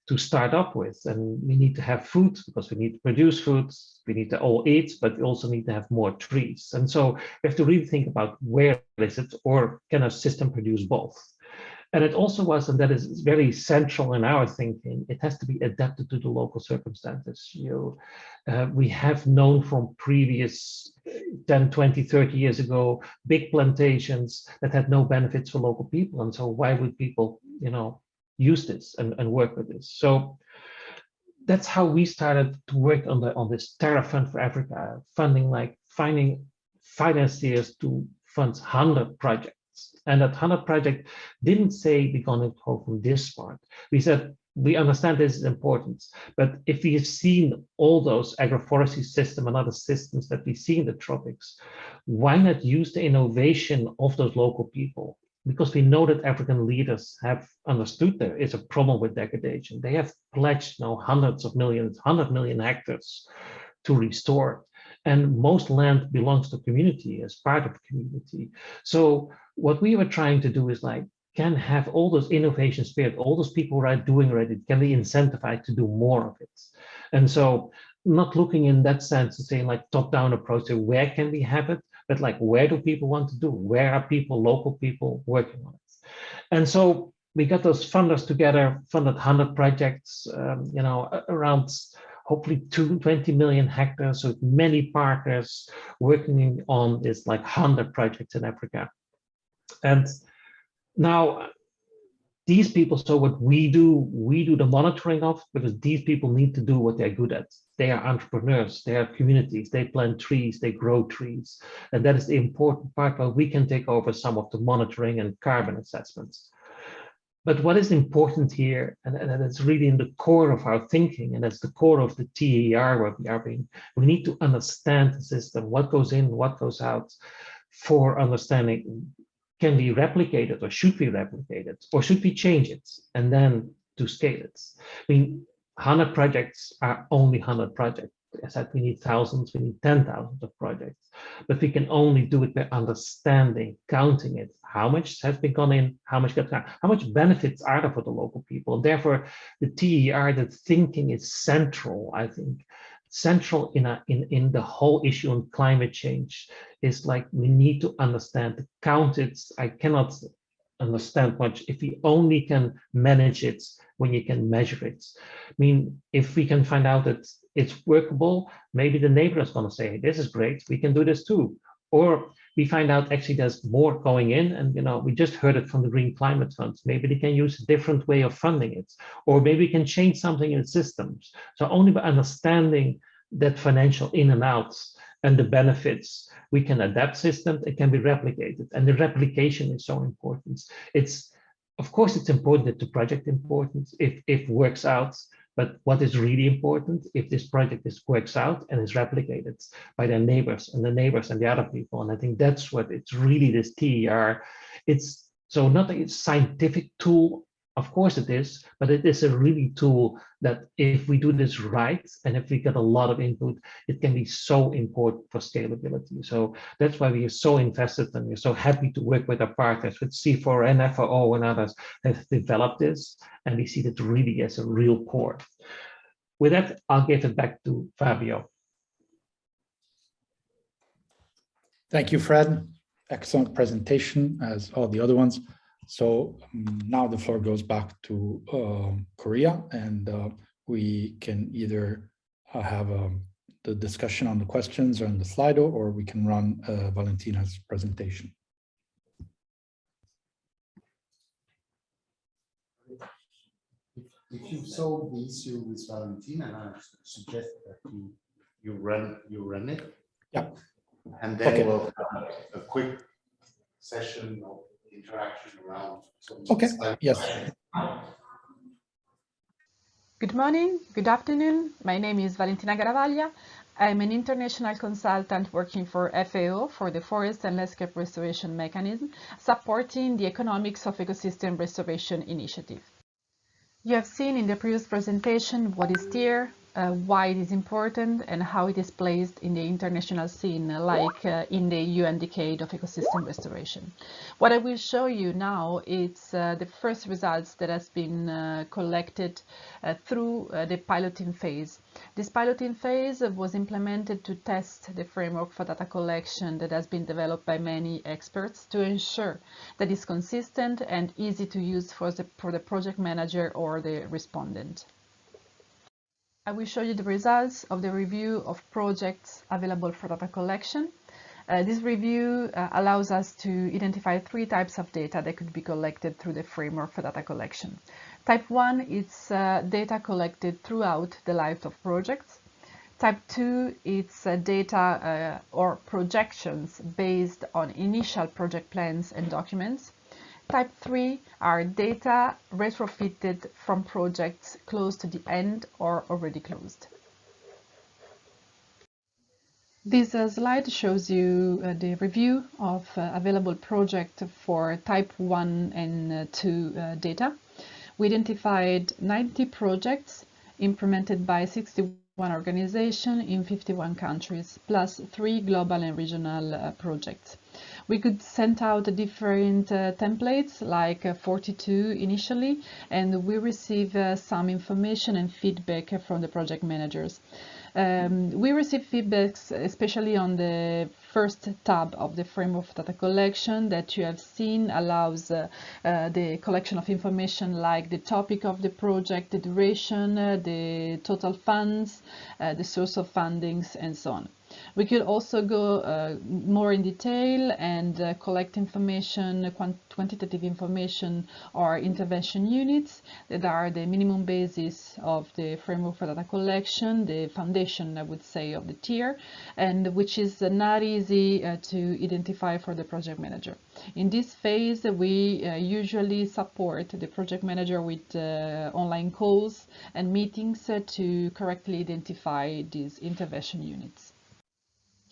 to start up with, and we need to have food because we need to produce food. We need to all eat, but we also need to have more trees. And so we have to really think about where is it, or can a system produce both? And it also was, and that is very central in our thinking, it has to be adapted to the local circumstances. You, uh, we have known from previous 10, 20, 30 years ago, big plantations that had no benefits for local people. And so why would people, you know, use this and, and work with this? So that's how we started to work on the on this Terra Fund for Africa, funding like finding financiers to fund 100 projects and that 100 project didn't say we're going to go from this part. We said, we understand this is important, but if we have seen all those agroforestry system and other systems that we see in the tropics, why not use the innovation of those local people? Because we know that African leaders have understood there is a problem with degradation. They have pledged now hundreds of millions, 100 million hectares to restore. And most land belongs to community as part of community. So what we were trying to do is like, can have all those innovation spirit, all those people are doing already, can be incentivized to do more of it. And so not looking in that sense to say like top-down approach to where can we have it, but like where do people want to do? Where are people, local people working on it? And so we got those funders together, funded 100 projects, um, you know, around hopefully 20 million hectares with many partners working on this like 100 projects in Africa. And now these people, so what we do, we do the monitoring of because these people need to do what they're good at. They are entrepreneurs, they have communities, they plant trees, they grow trees. And that is the important part where we can take over some of the monitoring and carbon assessments. But what is important here, and, and it's really in the core of our thinking, and that's the core of the TEER where we are being, we need to understand the system, what goes in, what goes out, for understanding can be replicated or should be replicated, or should we change it and then to scale it. I mean, 100 projects are only 100 projects. I said we need thousands, we need 10,000 of projects, but we can only do it by understanding, counting it, how much has been gone in, how much got out, how much benefits are there for the local people. Therefore, the TEER, the thinking is central, I think, central in, a, in, in the whole issue on climate change is like we need to understand, count it. I cannot understand much if we only can manage it when you can measure it. I mean, if we can find out that it's workable, maybe the neighbor is going to say, this is great, we can do this too. Or we find out actually there's more going in and you know we just heard it from the green climate funds maybe they can use a different way of funding it. Or maybe we can change something in systems. So only by understanding that financial in and outs and the benefits we can adapt systems it can be replicated. And the replication is so important. It's of course, it's important that the project importance if if works out. But what is really important if this project is works out and is replicated by their neighbors and the neighbors and the other people. And I think that's what it's really this TEER. It's so not a scientific tool of course it is, but it is a really tool that if we do this right and if we get a lot of input, it can be so important for scalability. So that's why we are so invested and we're so happy to work with our partners with CIFOR and FAO and others that have developed this. And we see that really as a real core. With that, I'll give it back to Fabio. Thank you, Fred. Excellent presentation as all the other ones. So now the floor goes back to um, Korea and uh, we can either uh, have um, the discussion on the questions or on the Slido or we can run uh, Valentina's presentation. If you solve the issue with Valentina, I suggest that you, you run, you run it. Yeah. And then Okay. we'll have a quick session of interaction around. Okay, slides. yes. Good morning, good afternoon. My name is Valentina Garavaglia. I'm an international consultant working for FAO for the Forest and Landscape Restoration Mechanism, supporting the Economics of Ecosystem Restoration Initiative. You have seen in the previous presentation what is TEER, uh, why it is important and how it is placed in the international scene, like uh, in the UN Decade of Ecosystem Restoration. What I will show you now is uh, the first results that has been uh, collected uh, through uh, the piloting phase. This piloting phase was implemented to test the framework for data collection that has been developed by many experts to ensure that it's consistent and easy to use for the, for the project manager or the respondent. I will show you the results of the review of projects available for data collection. Uh, this review uh, allows us to identify three types of data that could be collected through the framework for data collection. Type 1 is uh, data collected throughout the life of projects. Type 2 is uh, data uh, or projections based on initial project plans and documents. Type 3 are data retrofitted from projects close to the end or already closed. This uh, slide shows you uh, the review of uh, available project for type 1 and uh, 2 uh, data. We identified 90 projects implemented by 61 organizations in 51 countries, plus three global and regional uh, projects. We could send out different uh, templates, like uh, 42 initially, and we receive uh, some information and feedback from the project managers. Um, we receive feedbacks, especially on the first tab of the framework data collection that you have seen allows uh, uh, the collection of information like the topic of the project, the duration, uh, the total funds, the source of fundings, and so on. We could also go uh, more in detail and uh, collect information, quant quantitative information or intervention units that are the minimum basis of the framework for data collection, the foundation, I would say, of the TEER, and which is uh, not easy uh, to identify for the project manager. In this phase, we uh, usually support the project manager with uh, online calls and meetings to correctly identify these intervention units.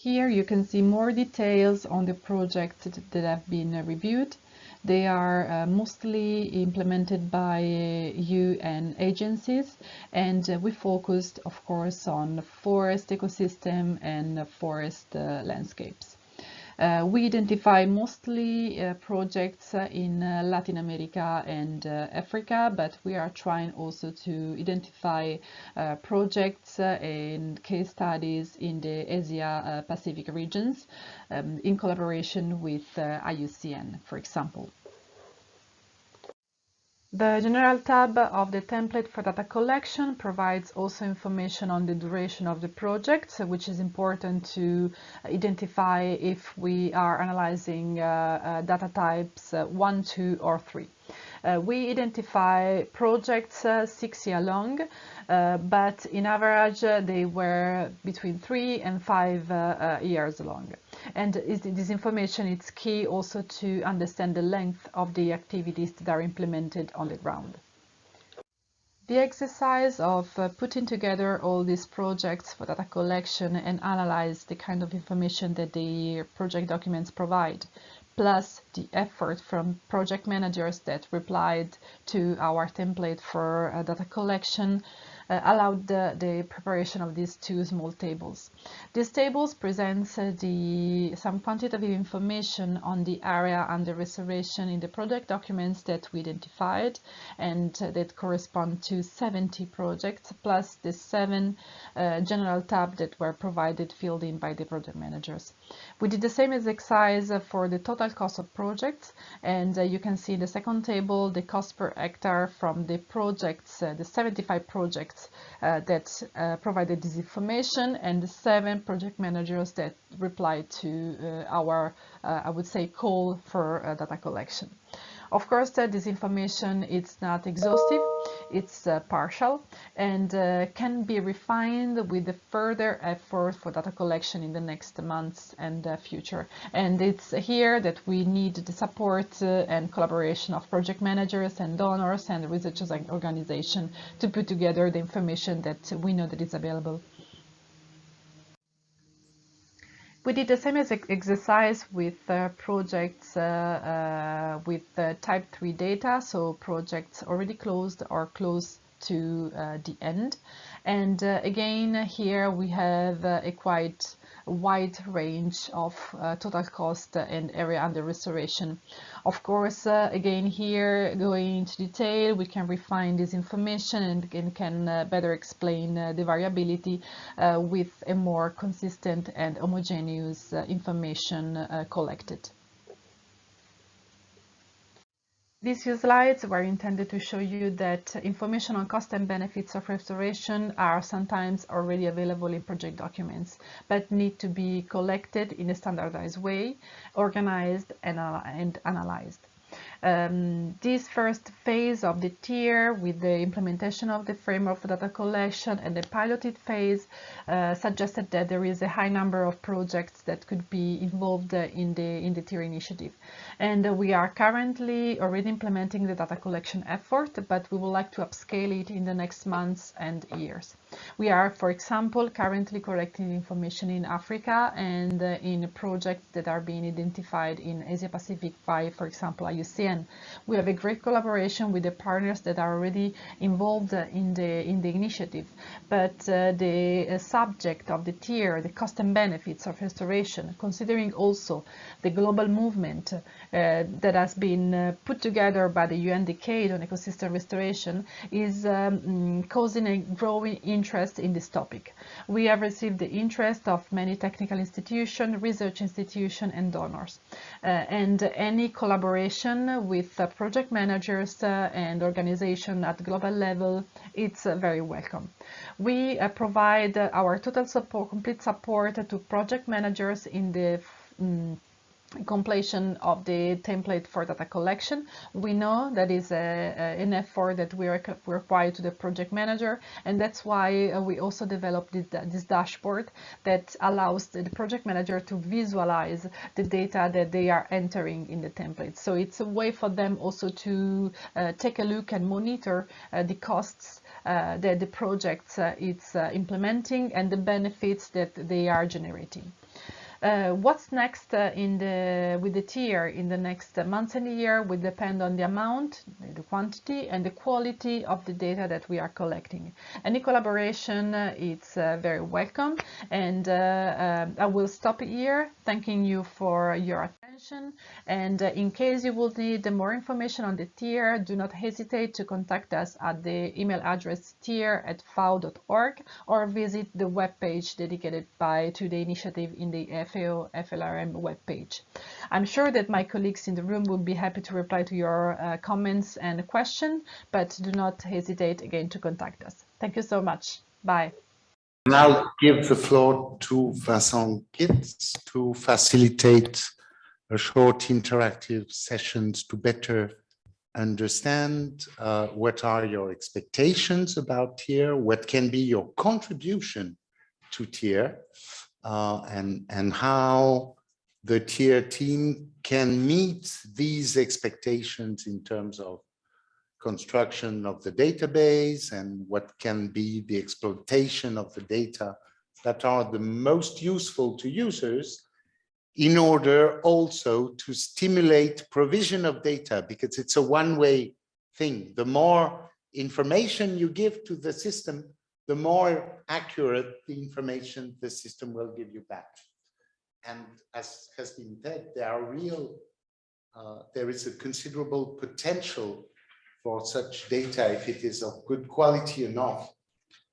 Here you can see more details on the projects that have been reviewed. They are uh, mostly implemented by uh, UN agencies and uh, we focused of course on forest ecosystem and forest uh, landscapes. Uh, we identify mostly uh, projects uh, in Latin America and Africa, but we are trying also to identify projects and case studies in the Asia Pacific regions um, in collaboration with IUCN, for example. The general tab of the template for data collection provides also information on the duration of the project, which is important to identify if we are analyzing uh, uh, data types uh, 1, 2 or 3. Uh, we identify projects uh, six year long, uh, but in average they were between three and five years long. And is, this information is key also to understand the length of the activities that are implemented on the ground. The exercise of uh, putting together all these projects for data collection and analyze the kind of information that the project documents provide, plus the effort from project managers that replied to our template for uh, data collection, allowed the, the, preparation of these two small tables. These tables present uh, the, some quantitative information on the area under reservation in the project documents that we identified and uh, that correspond to 70 projects plus the seven uh, general tabs that were provided filled in by the project managers. We did the same exercise for the total cost of projects and uh, you can see in the second table the cost per hectare from the projects, uh, the 75 projects uh, that uh, provided this information and the seven project managers that replied to uh, our, uh, I would say, call for uh, data collection. Of course, this information is not exhaustive, it's uh, partial and uh, can be refined with the further effort for data collection in the next months and uh, future. And it's here that we need the support and collaboration of project managers and donors and researchers and organizations to put together the information that we know that is available. We did the same exercise with uh, projects uh, uh, with type 3 data, so projects already closed or close to uh, the end. And uh, again, here we have uh, a quite wide range of total cost and area under restoration. Of course, uh, again here going into detail, we can refine this information and, can uh, better explain uh, the variability uh, with a more consistent and homogeneous uh, information uh, collected. These few slides were intended to show you that information on cost and benefits of restoration are sometimes already available in project documents, but need to be collected in a standardized way, organized and, and analyzed. Um, this first phase of the TEER with the implementation of the framework for data collection and the piloted phase uh, suggested that there is a high number of projects that could be involved uh, in the in the TEER initiative. And we are currently already implementing the data collection effort, but we would like to upscale it in the next months and years. We are, for example, currently collecting information in Africa and uh, in projects that are being identified in Asia Pacific by, for example, IUCN. We have a great collaboration with the partners that are already involved uh, in the in the initiative. But uh, the uh, subject of the TEER, the cost and benefits of restoration, considering also the global movement uh, that has been uh, put together by the UN Decade on Ecosystem Restoration, is um, causing a growing interest in this topic. We have received the interest of many technical institutions, research institutions, and donors. Uh, and any collaboration with uh, project managers uh, and organization at global level, it's very welcome. We provide our total support, complete support to project managers in the um, completion of the template for data collection. We know that is a, a, an effort that we require to the project manager and that's why uh, we also developed this, dashboard that allows the, project manager to visualize the data that they are entering in the template. So it's a way for them also to uh, take a look and monitor uh, the costs uh, that the project uh, is uh, implementing and the benefits that they are generating. Uh, what's next uh, in the with the TEER in the next months and year will depend on the amount, the quantity, and the quality of the data that we are collecting. Any collaboration uh, uh, very welcome, and I will stop here, thanking you for your attention. And in case you will need more information on the TEER, do not hesitate to contact us at the email address teer at fao.org or visit the webpage dedicated by to the initiative in the FAO FLRM webpage. I'm sure that my colleagues in the room will be happy to reply to your uh, comments and questions, but do not hesitate again to contact us. Thank you so much. Bye. I'll give the floor to Vincent Gitz to facilitate a short interactive sessions to better understand uh, what are your expectations about TEER, what can be your contribution to TEER, uh, and, and how the TEER team can meet these expectations in terms of construction of the database and what can be the exploitation of the data that are the most useful to users in order also to stimulate provision of data because it's a one-way thing. The more information you give to the system, the more accurate the information the system will give you back. And as has been said, there are real, uh, there is a considerable potential for such data if it is of good quality enough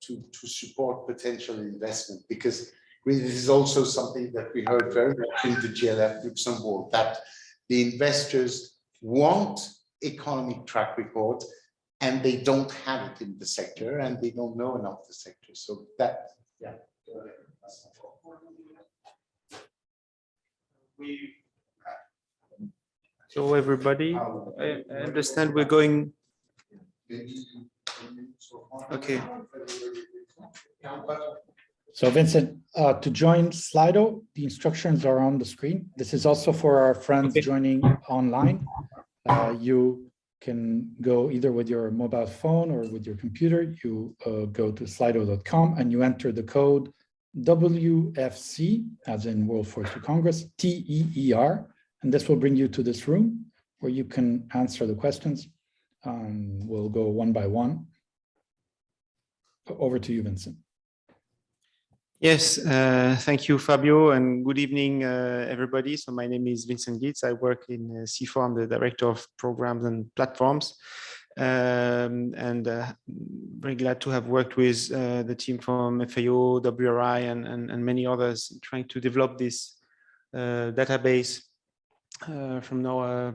to, to support potential investment because this is also something that we heard very much in the GLF Luxembourg that the investors want economic track record and they don't have it in the sector and they don't know enough the sector. So that, yeah. So everybody, I I understand we're going, okay, So Vincent, uh, to join Slido, the instructions are on the screen. This is also for our friends Okay. joining online. Uh, You can go either with your mobile phone or with your computer. You uh, go to slido.com and you enter the code WFC, as in World Forestry Congress, T-E-E-R, and this will bring you to this room where you can answer the questions. Um, We'll go one by one. Over to you, Vincent. Yes, uh, thank you, Fabio, and good evening, uh, everybody. So my name is Vincent Gitz. I work in uh, CIFOR, I'm the Director of Programs and Platforms. Um, and uh, very glad to have worked with uh, the team from FAO, WRI, and, and, and many others trying to develop this uh, database uh, from now a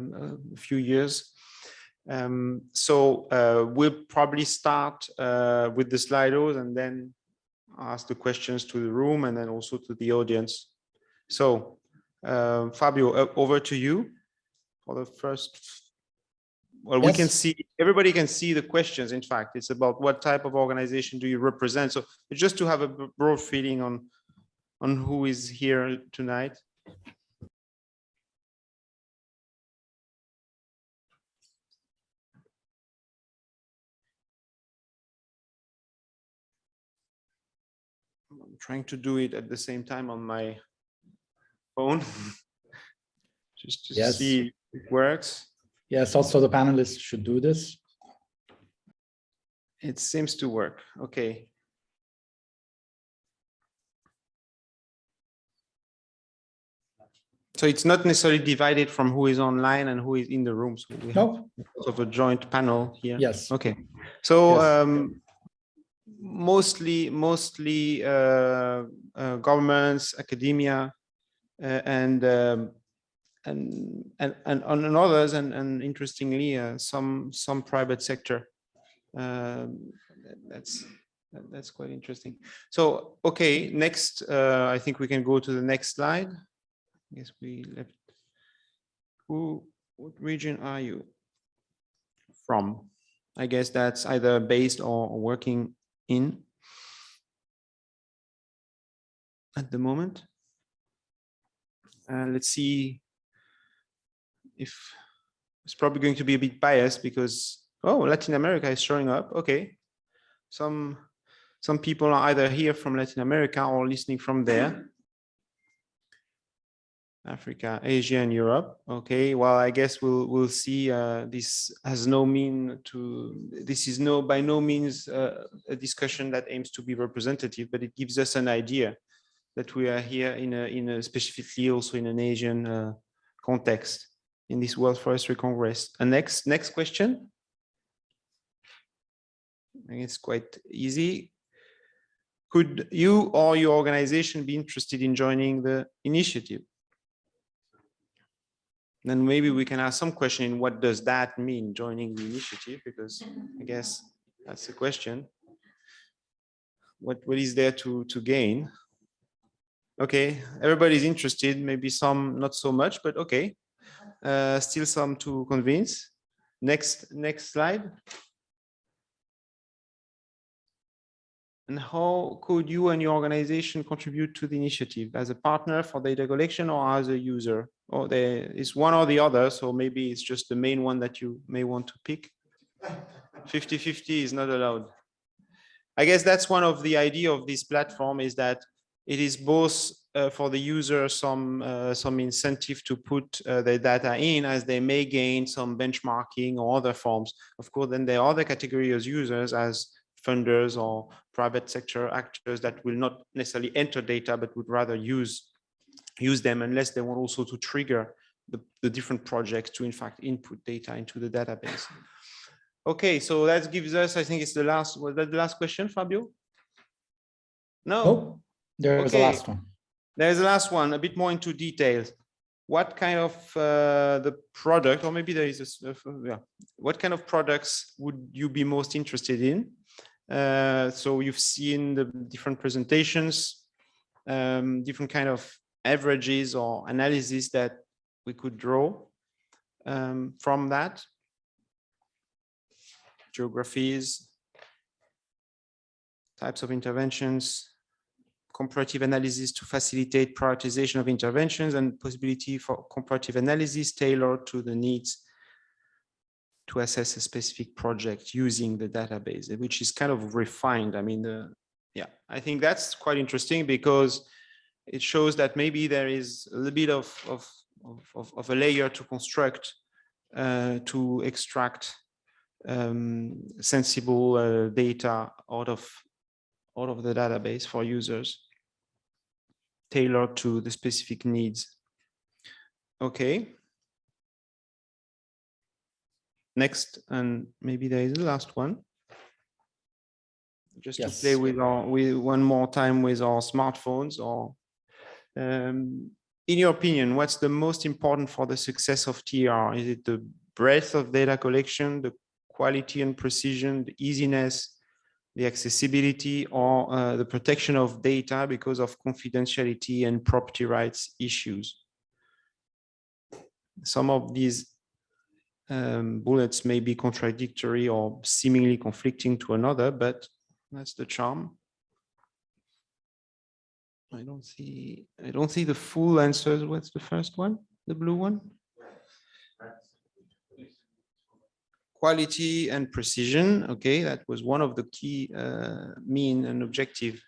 few years. Um, so we'll probably start with the Slidos and then ask the questions to the room and then also to the audience. So uh, Fabio, uh, over to you for the first. Well, we can see, everybody can see the questions. In fact, it's about what type of organization do you represent? So just to have a broad feeling on, on who is here tonight. Trying to do it at the same time on my phone. Just to Yes. see if it works. Yes, also the panelists should do this. It seems to work. Okay. So it's not necessarily divided from who is online and who is in the room. So we have sort of a joint panel here. yes, Okay, so Yes. um, mostly, mostly uh, uh, governments, academia, uh, and um, and and and and others, and and interestingly, uh, some some private sector. Um, that's that's quite interesting. So okay, next, uh, I think we can go to the next slide. I guess we left. Who? What region are you from? I guess that's either based or working in at the moment. Uh, let's see if it's probably going to be a bit biased because, oh, Latin America is showing up. Okay. Some, some people are either here from Latin America or listening from there. Africa, Asia, and Europe. Okay, well, I guess we'll we'll see. Uh, this has no mean to. This is no by no means uh, a discussion that aims to be representative, but it gives us an idea that we are here in a in a specifically also in an Asian uh, context in this World Forestry Congress. And next next question. I think it's quite easy. Could you or your organization be interested in joining the initiative? Then maybe we can ask some question what does that mean, joining the initiative, because I guess that's the question. What, what is there to, to gain? Okay, everybody's interested, maybe some not so much, but okay. Uh, still some to convince. Next, next slide. And how could you and your organization contribute to the initiative as a partner for data collection or as a user? Or there is one or the other, so maybe it's just the main one that you may want to pick. 50-50 is not allowed. I guess that's one of the idea of this platform is that it is both uh, for the user some uh, some incentive to put uh, their data in as they may gain some benchmarking or other forms. Of course, then there are other category of users as funders or private sector actors that will not necessarily enter data, but would rather use use them unless they want also to trigger the, the different projects to in fact input data into the database. Okay, so that gives us, I think it's the last, was that the last question, Fabio? No, Oh, there was the last one. there's the last one, a bit more into details. What kind of uh, the product, or maybe there is a, uh, yeah, what kind of products would you be most interested in? Uh, so you've seen the different presentations, um, different kind of averages or analysis that we could draw um, from that. Geographies, types of interventions, comparative analysis to facilitate prioritization of interventions and possibility for comparative analysis tailored to the needs to assess a specific project using the database, which is kind of refined. I mean, yeah, I think that's quite interesting because it shows that maybe there is a little bit of, of, of, of- of a layer to construct uh, to extract um, sensible uh, data out of out of the database for users tailored to the specific needs. Okay. Next, and maybe there is the last one. Just to play with our, with one more time with our smartphones or um, in your opinion, what's the most important for the success of TEER? Is it the breadth of data collection, the quality and precision, the easiness, the accessibility or uh, the protection of data because of confidentiality and property rights issues. Some of these um, bullets may be contradictory or seemingly conflicting to another, but that's the charm. I don't see, I don't see the full answers. What's the first one? The blue one? quality and precision. Okay, that was one of the key uh, mean and objective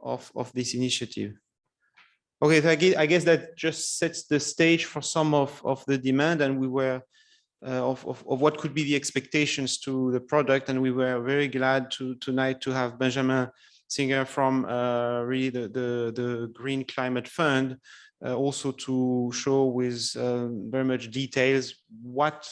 of, of this initiative. Okay, so I guess, I guess that just sets the stage for some of, of the demand and we were of, of, of what could be the expectations to the product. And we were very glad to tonight to have Benjamin Singer from uh, really the, the, the Green Climate Fund uh, also to show with um, very much details what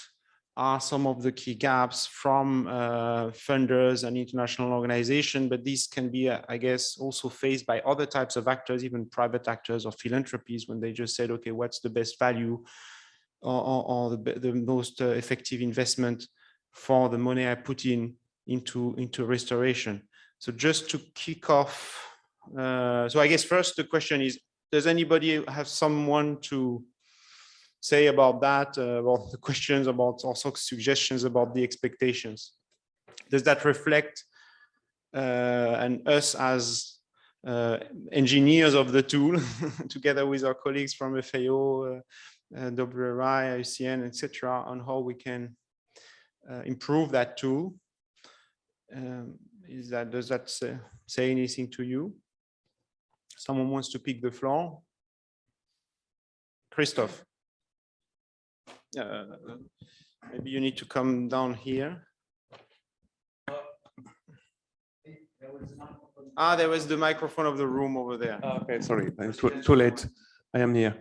are some of the key gaps from uh, funders and international organizations, but these can be, uh, I guess, also faced by other types of actors, even private actors or philanthropies, when they just said, okay, what's the best value or, or, or the, the most uh, effective investment for the money I put in into, into restoration. So just to kick off, uh, so I guess first the question is, does anybody have someone to say about that, uh, about the questions about also suggestions about the expectations? Does that reflect uh, and us as uh, engineers of the tool, together with our colleagues from FAO, uh, uh, WRI, ICN, etc., on how we can uh, improve that tool? Um, is that does that say, say anything to you? Someone wants to pick the floor? Christoph. Uh, Maybe you need to come down here. Ah, there was the microphone of the room over there. Okay, sorry, it's too, too late. I am here.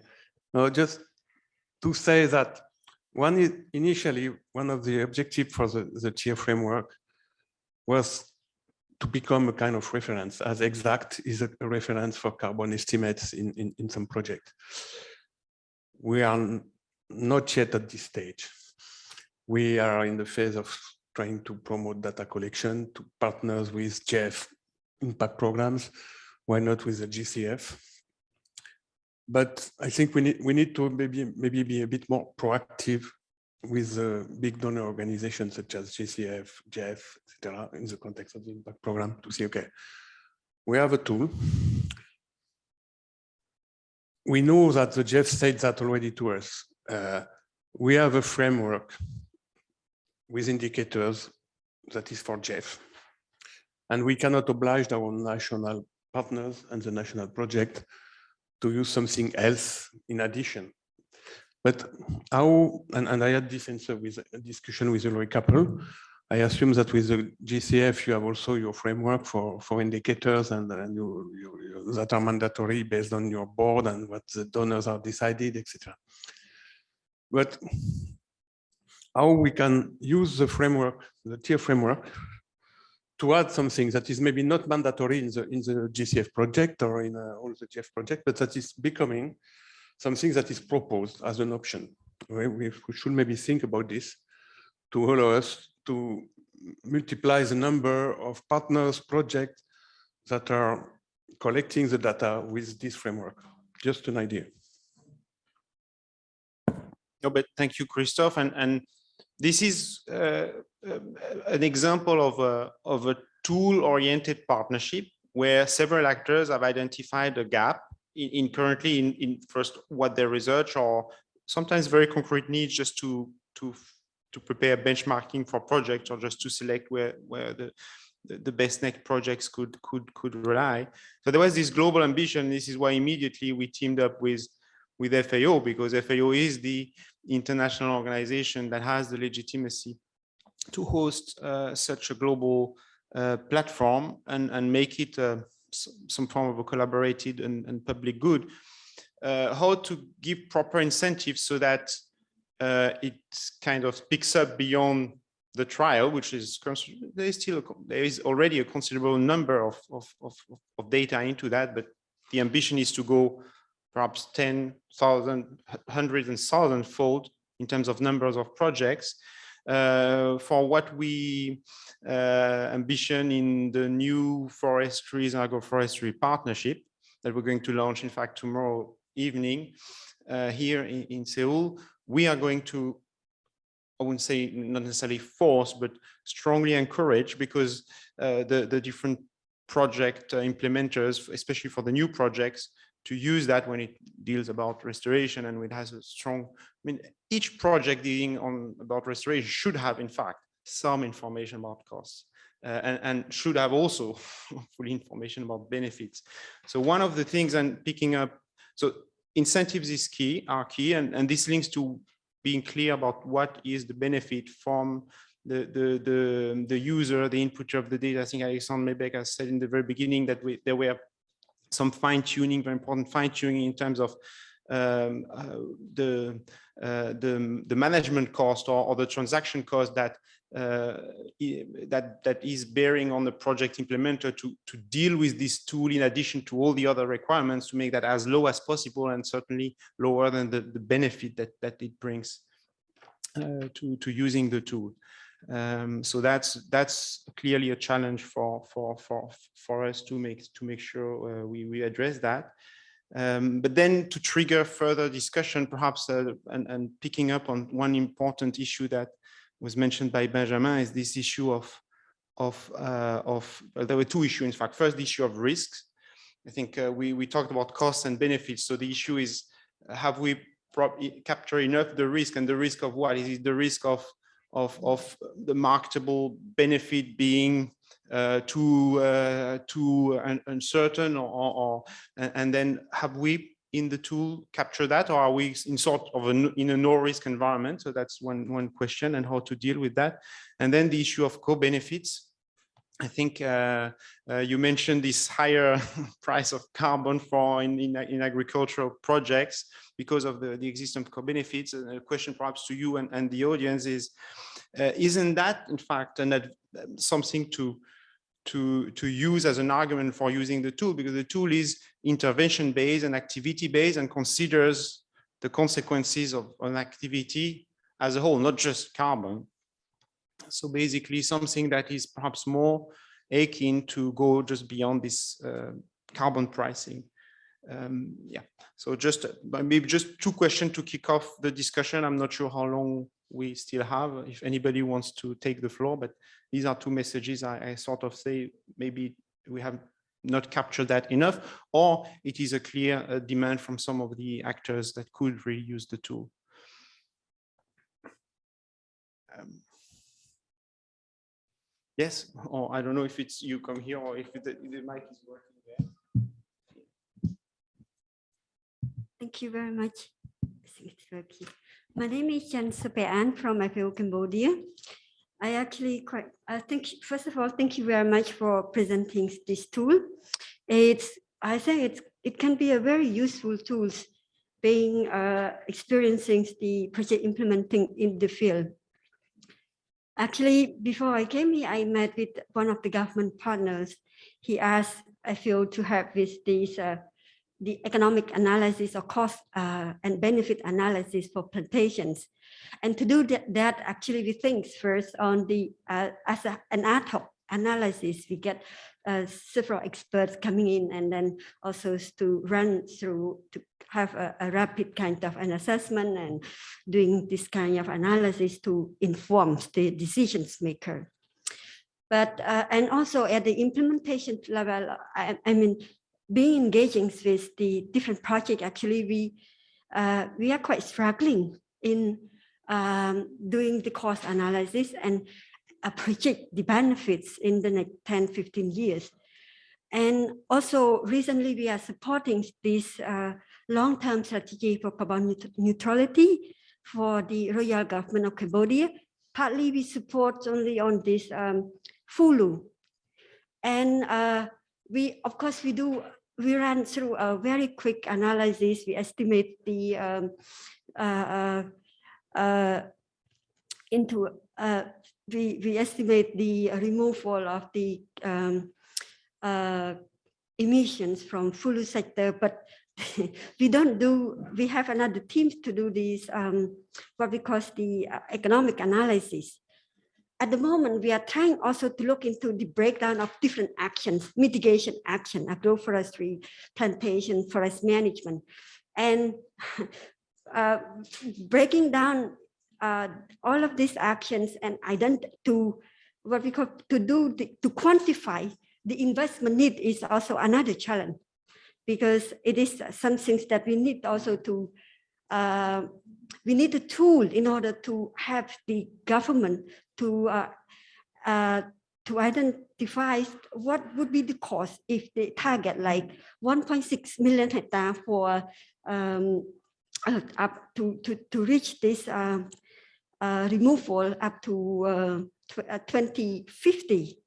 No, just to say that one initially, one of the objectives for the, the TEER framework was to become a kind of reference as EX-ACT is a reference for carbon estimates in, in, in some project. We are not yet at this stage. We are in the phase of trying to promote data collection to partners with GEF impact programs. Why not with the GCF? But I think we need we need to maybe maybe be a bit more proactive with uh, big donor organizations such as GCF, GEF, etc., in the context of the impact program to see, okay, we have a tool. We know that the GEF said that already to us. Uh, we have a framework with indicators that is for GEF. And we cannot oblige our national partners and the national project to use something else in addition. But how, and, and I had this answer with a discussion with Ulrich Kappel, I assume that with the GCF, you have also your framework for, for indicators and, and you, you, you, that are mandatory based on your board and what the donors are decided, etc. But how we can use the framework, the TEER framework, to add something that is maybe not mandatory in the in the GCF project or in uh, all the GEF project, but that is becoming something that is proposed as an option. We, we should maybe think about this to allow us to multiply the number of partners projects that are collecting the data with this framework. Just an idea. No, but thank you, Christophe. And, and this is uh, an example of a, of a tool-oriented partnership where several actors have identified a gap in, in currently in, in, first what their research or sometimes very concrete needs just to to to prepare benchmarking for projects or just to select where where the the best next projects could could could rely. So there was this global ambition. This is why immediately we teamed up with with FAO because FAO is the international organization that has the legitimacy to host uh, such a global uh, platform and and make it uh, some form of a collaborated and, and public good, uh, how to give proper incentives so that uh, it kind of picks up beyond the trial, which is there is still a, there is already a considerable number of, of, of, of data into that, but the ambition is to go perhaps 10,000, hundreds and thousand fold in terms of numbers of projects uh, for what we uh, ambition in the new forestries and agroforestry partnership that we're going to launch, in fact, tomorrow evening uh, here in, in Seoul. We are going to I wouldn't say not necessarily force, but strongly encourage because uh, the, the different project uh, implementers, especially for the new projects, to use that when it deals about restoration and it has a strong, I mean, each project dealing on about restoration should have, in fact, some information about costs uh, and, and should have also full information about benefits. So one of the things and picking up, so incentives is key, are key, and, and this links to being clear about what is the benefit from the, the, the, the user, the inputter of the data. I think Alexandre Meybeck has said in the very beginning that we, there were some fine tuning, very important fine tuning in terms of um, uh, the, uh, the, the management cost or, or the transaction cost that uh, that that is bearing on the project implementer to to deal with this tool in addition to all the other requirements to make that as low as possible and certainly lower than the, the benefit that that it brings uh, to to using the tool. Um, so that's that's clearly a challenge for for for for us to make to make sure uh, we we address that. Um, but then to trigger further discussion, perhaps, uh, and, and picking up on one important issue that was mentioned by Benjamin is this issue of of uh, of there were two issues in fact. First, the issue of risks. I think uh, we we talked about costs and benefits. So the issue is have we capture enough the risk and the risk of what is it the risk of of, of the marketable benefit being uh, too uh, too un uncertain or, or, and then have we in the tool capture that or are we in sort of a, in a no risk environment? So that's one one question and how to deal with that. And then the issue of co-benefits I think uh, uh, you mentioned this higher price of carbon for in, in, in, agricultural projects because of the, the existence of co-benefits. And a question perhaps to you and, and the audience is, uh, isn't that in fact an, something to, to, to use as an argument for using the tool? Because the tool is intervention based and activity based and considers the consequences of an activity as a whole, not just carbon. So basically something that is perhaps more akin to go just beyond this uh, carbon pricing. Um, yeah, so just maybe just two questions to kick off the discussion. I'm not sure how long we still have, if anybody wants to take the floor, but these are two messages I, I sort of say, maybe we have not captured that enough, or it is a clear uh, demand from some of the actors that could really use the tool. Yes, or I don't know if it's you come here or if the, the mic is working there. Thank you very much. My name is Chan Sapean from IPO Cambodia. I actually quite, I think, first of all, thank you very much for presenting this tool. It's, I think it's, it can be a very useful tools being uh, experiencing the project implementing in the field. Actually, before I came here, I met with one of the government partners. He asked I feel to help with these uh, the economic analysis of cost uh, and benefit analysis for plantations. And to do that, that actually we think first on the, uh, as a, an ad hoc analysis, we get uh, several experts coming in and then also to run through, to have a, a rapid kind of an assessment and doing this kind of analysis to inform the decisions maker. But, uh, and also at the implementation level, I, I mean, being engaging with the different projects, actually, we uh, we are quite struggling in um, doing the cost analysis and project the benefits in the next 10, 15 years. And also recently we are supporting this uh, long-term strategy for carbon neutrality for the royal government of Cambodia. Partly we support only on this um, FOLU. And uh, we, of course, we do we ran through a very quick analysis. We estimate the um, uh, uh, into uh, we we estimate the removal of the um, uh, emissions from full sector, but we don't do. We have another team to do this um, what we call the uh, economic analysis at the moment, we are trying also to look into the breakdown of different actions, mitigation action, agroforestry, plantation, forest management, and uh, breaking down uh, all of these actions and ident to what we call to do the, to quantify the investment need is also another challenge. Because it is some things that we need also to uh, we need a tool in order to have the government to uh, uh, to identify what would be the cost if they target like 1.6 million hectare for um, uh, up to, to, to reach this uh, removal up to uh, 2050.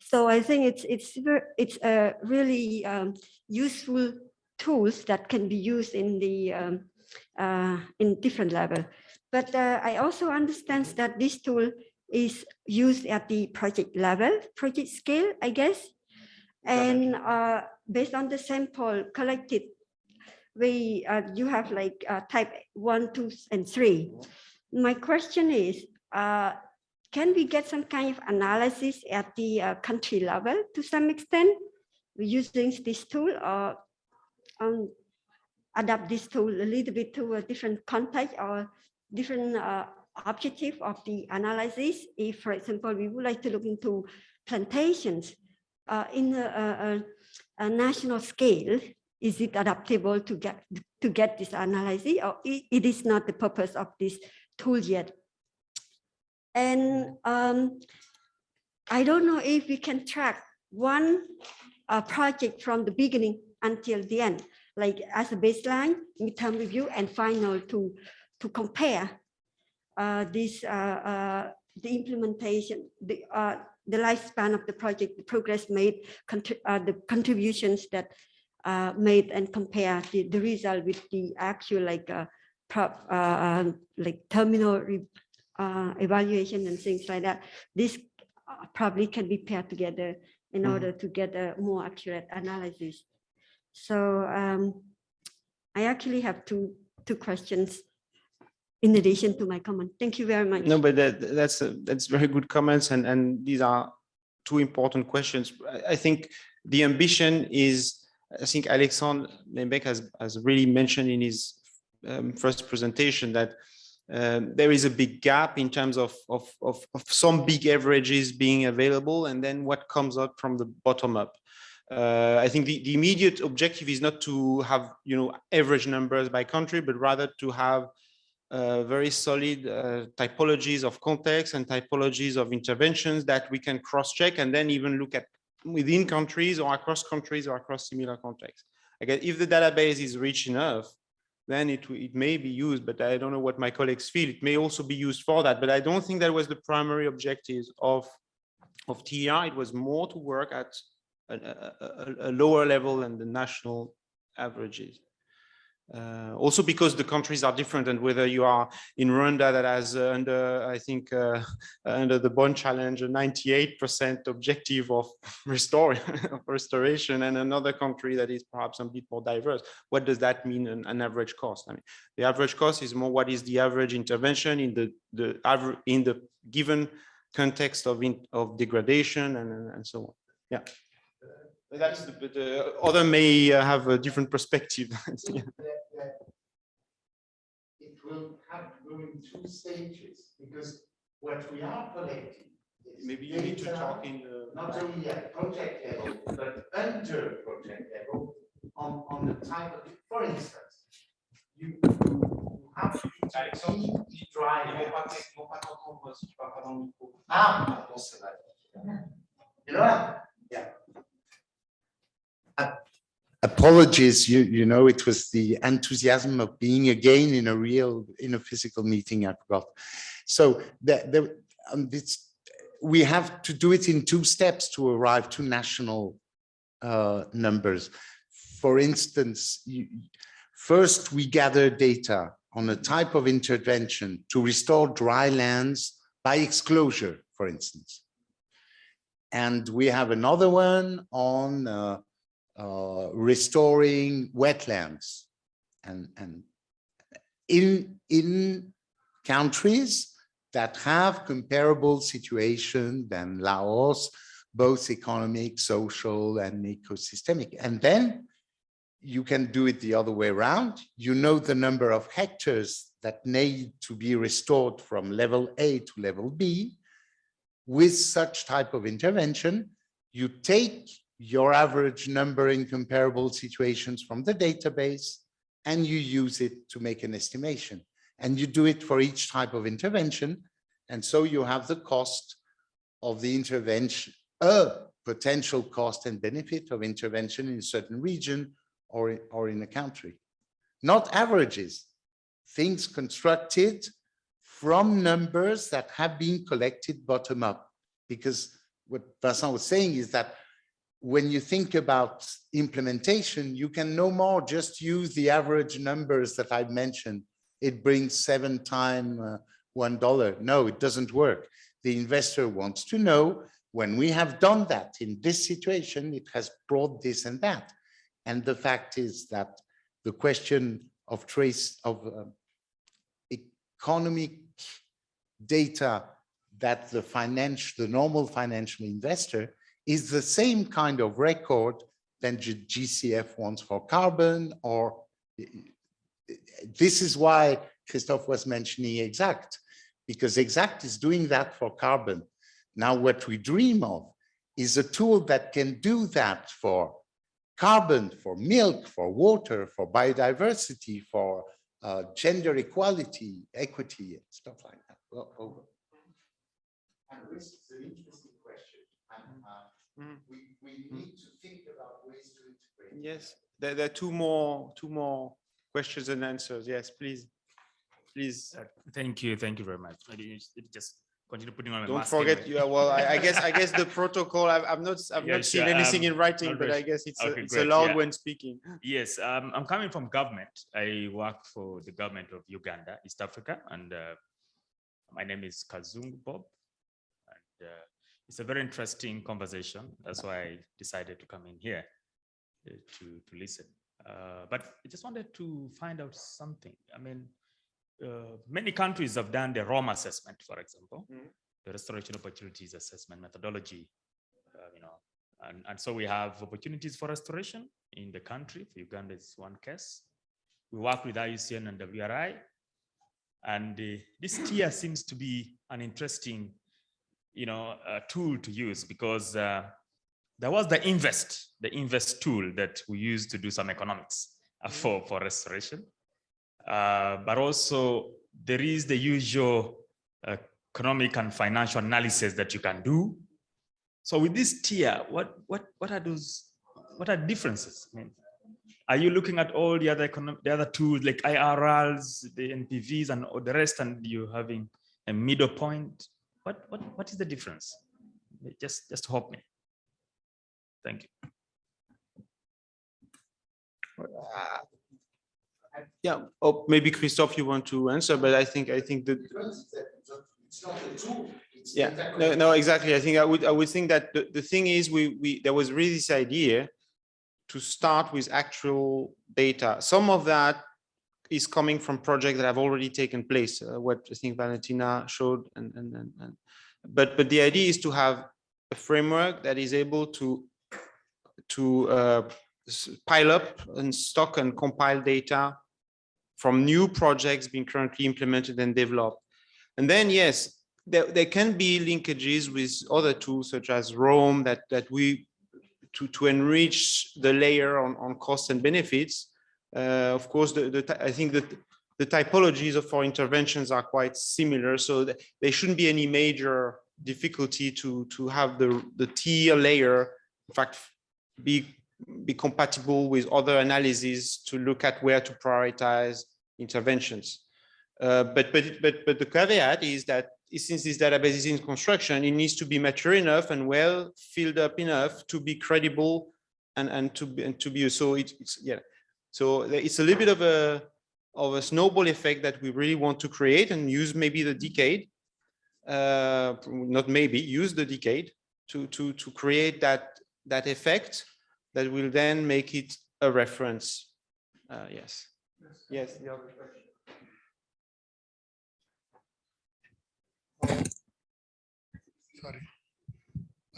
So I think it's it's it's a really um, useful tools that can be used in the um, in different level. But I also understand that this tool is used at the project level, project scale, I guess. And uh, based on the sample collected, we uh, you have like uh, type one, two, and three. My question is, uh, can we get some kind of analysis at the uh, country level to some extent using this tool or um, adapt this tool a little bit to a different context or different uh, objective of the analysis, if, for example, we would like to look into plantations uh, in a, a, a, national scale, is it adaptable to get to get this analysis, or it, it is not the purpose of this tool yet? And um, I don't know if we can track one uh, project from the beginning until the end, like as a baseline, midterm review, and final to to compare uh, this uh, uh, the implementation, the the lifespan of the project, the progress made, the contributions that made, and compare the, the result with the actual like prop, like terminal evaluation and things like that. This probably can be paired together in mm. order to get a more accurate analysis. So um, I actually have two two questions in addition to my comment. Thank you very much. No, but that, that's a, that's very good comments, and and these are two important questions. I, I think the ambition is, I think Alexandre Lembek has has really mentioned in his um, first presentation that um, there is a big gap in terms of, of, of, of some big averages being available and then what comes out from the bottom up. Uh, I think the, the immediate objective is not to have, you know, average numbers by country, but rather to have uh, very solid uh, typologies of context and typologies of interventions that we can cross-check and then even look at within countries or across countries or across similar contexts. Again, if the database is rich enough, then it, it may be used, but I don't know what my colleagues feel. It may also be used for that, but I don't think that was the primary objective of, of TEER. It was more to work at a, a, a lower level than the national averages. Uh, also because the countries are different and whether you are in Rwanda that has uh, under, I think, uh, under the Bonn Challenge, a 98% objective of restoration and another country that is perhaps a bit more diverse. What does that mean an, an average cost? I mean, the average cost is more what is the average intervention in the, the in the given context of, in, of degradation and, and so on. Yeah. That's the, the other may uh, have a different perspective. Yeah. It will have to go in two stages because what we are collecting. is Maybe you need to data talk in the. Not only at project level, but under project level on, on the type of, for instance, you you have to keep the dry. Ah, pardon, c'est vrai. You know? Yeah. Apologies, you, you know, it was the enthusiasm of being again in a real, in a physical meeting, I forgot. So the, um, we have to do it in two steps to arrive to national uh, numbers. For instance, you, first we gather data on a type of intervention to restore dry lands by exclosure, for instance. And we have another one on uh, uh, restoring wetlands and, and in, in countries that have comparable situation than Laos, both economic, social, and ecosystemic. And then you can do it the other way around. You know the number of hectares that need to be restored from level A to level B. With such type of intervention, you take your average number in comparable situations from the database, and you use it to make an estimation. And you do it for each type of intervention. And so you have the cost of the intervention, a potential cost and benefit of intervention in a certain region or, or in a country. Not averages, things constructed from numbers that have been collected bottom up. Because what Vincent was saying is that when you think about implementation, you can no more just use the average numbers that I've mentioned. It brings seven time uh, one dollar. No, it doesn't work. The investor wants to know when we have done that in this situation, it has brought this and that. And the fact is that the question of trace of uh, economic data that the financial, the normal financial investor is the same kind of record than GCF wants for carbon or this is why Christophe was mentioning EX-ACT because EX-ACT is doing that for carbon. Now what we dream of is a tool that can do that for carbon, for milk, for water, for biodiversity, for uh, gender equality, equity, and stuff like that. Well, over. And this is an interesting question. And, uh, Mm. we, we need to think about ways to integrate. Yes, there, there are two more, two more questions and answers. Yes, please. Please, Uh, Thank you, thank you very much. Maybe just- just continue putting on my don't forget, anyway. you are, well, I, I guess, I guess the protocol, I've, I've not, I've Yeah, not seen sure, anything um, in writing, but I guess it's, a- it's great, allowed yeah. when speaking. Yes, um, I'm coming from government. I work for the government of Uganda, East Africa, and uh, my name is Kazungu Bob. And uh, it's a very interesting conversation. That's why I decided to come in here uh, to, to listen. Uh, but I just wanted to find out something. I mean, uh, many countries have done the ROAM assessment, for example, Mhm. the restoration opportunities assessment methodology, uh, you know, and, and so we have opportunities for restoration in the country. For Uganda is one case. We work with IUCN and WRI. And uh, this TEER seems to be an interesting, you know, a tool to use because uh, there was the invest, the InVEST tool that we used to do some economics uh, for, for restoration. Uh, but also there is the usual economic and financial analysis that you can do. So with this TEER, what, what, what are those, what are differences? I mean, are you looking at all the other economic, the other tools like IRRs, the NPVs and all the rest, and you're having a middle point? What, what, what is the difference? Just, just help me. Thank you. Yeah, oh, maybe christoph you want to answer, but I think, I think that. Yeah, no, no, exactly. I think I would, I would think that the, the thing is, we, we, there was really this idea to start with actual data. Some of that is coming from projects that have already taken place, uh, what I think Valentina showed, and, and, and, and, but, but the idea is to have a framework that is able to, to uh, pile up and stock and compile data from new projects being currently implemented and developed. And then, yes, there, there can be linkages with other tools such as ROAM that, that we, to, to enrich the layer on, on costs and benefits. Uh, of course, the, the, I think that the typologies of our interventions are quite similar, so there shouldn't be any major difficulty to, to have the, the TEER layer, in fact, be be compatible with other analyses to look at where to prioritize interventions. Uh, but, but, but, but the caveat is that since this database is in construction, it needs to be mature enough and well filled up enough to be credible and, and to be, and to be, so it, it's, yeah. So it's a little bit of a, of a snowball effect that we really want to create and use maybe the decade, uh, not maybe, use the decade to, to, to create that, that effect that will then make it a reference. Uh, yes. Yes. the other question. Sorry.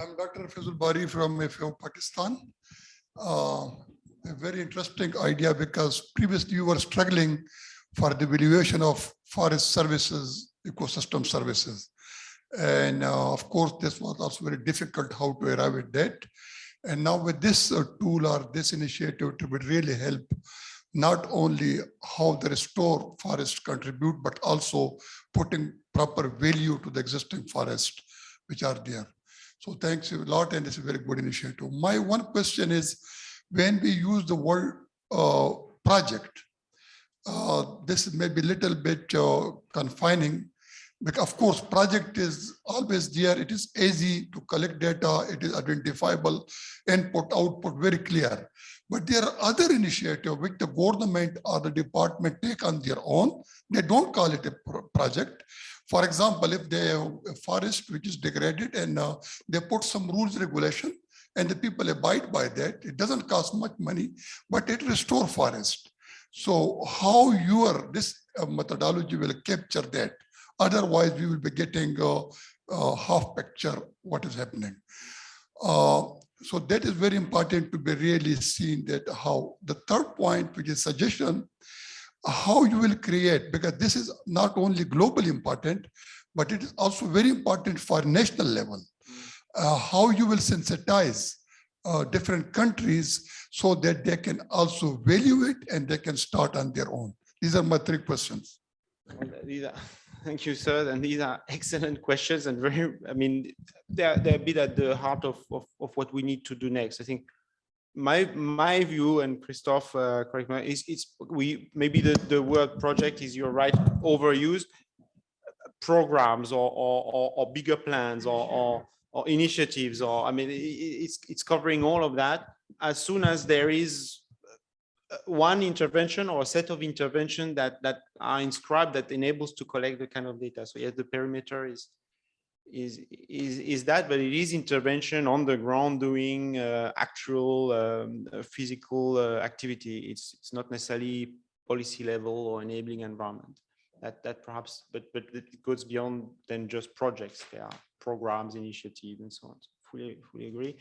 I'm Dr. Fazul Bari from FAO Pakistan. Uh, A very interesting idea because previously you were struggling for the valuation of forest services, ecosystem services. And uh, of course, this was also very difficult how to arrive at that. And now with this uh, tool or this initiative, it would really help not only how the restore forest contribute, but also putting proper value to the existing forest which are there. So thanks a lot, and it's a very good initiative. My one question is, when we use the word uh, project, uh, this may be a little bit uh, confining. Because of course, project is always there. It is easy to collect data. It is identifiable, input, output, very clear. But there are other initiatives which the government or the department take on their own. They don't call it a project. For example, if they have a forest which is degraded and uh, they put some rules regulation and the people abide by that, it doesn't cost much money, but it restore forest. So how your, this uh, methodology will capture that? Otherwise, we will be getting a, a half picture what is happening. Uh, so that is very important to be really seen that how the third point, which is suggestion, how you will create, because this is not only globally important, but it is also very important for national level. Uh, how you will sensitize uh, different countries so that they can also value it and they can start on their own. These are my three questions. These are, thank you, sir. And these are excellent questions and very, I mean, they're, they're a bit at the heart of, of, of what we need to do next. I think my, my view and Christophe, uh, correct me, is it's, we, maybe the, the word project is, you're right, overused. Programs or, or, or, or bigger plans or, or, or initiatives, or, I mean, it's, it's covering all of that. As soon as there is uh, one intervention or a set of intervention that that are inscribed that enables to collect the kind of data. So yes, the perimeter is is is is that, but it is intervention on the ground doing uh, actual um, uh, physical uh, activity. It's it's not necessarily policy level or enabling environment. That that perhaps, but but it goes beyond than just projects. There are programs, initiatives, and so on. So fully fully agree.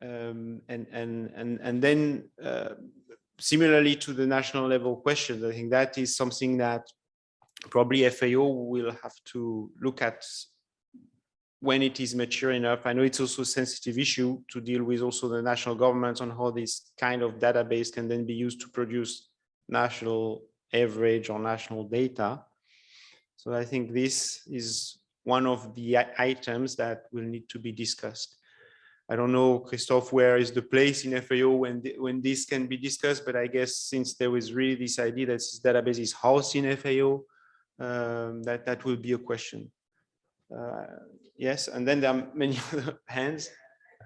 Um, and and and and then uh, similarly to the national level questions, I think that is something that probably FAO will have to look at when it is mature enough. I know it's also a sensitive issue to deal with also the national governments on how this kind of database can then be used to produce national average or national data. So I think this is one of the items that will need to be discussed. I don't know, Christophe, where is the place in FAO when, the- when this can be discussed, but I guess since there was really this idea that this database is housed in FAO, um, that, that will be a question. Uh, Yes, and then there are many other hands.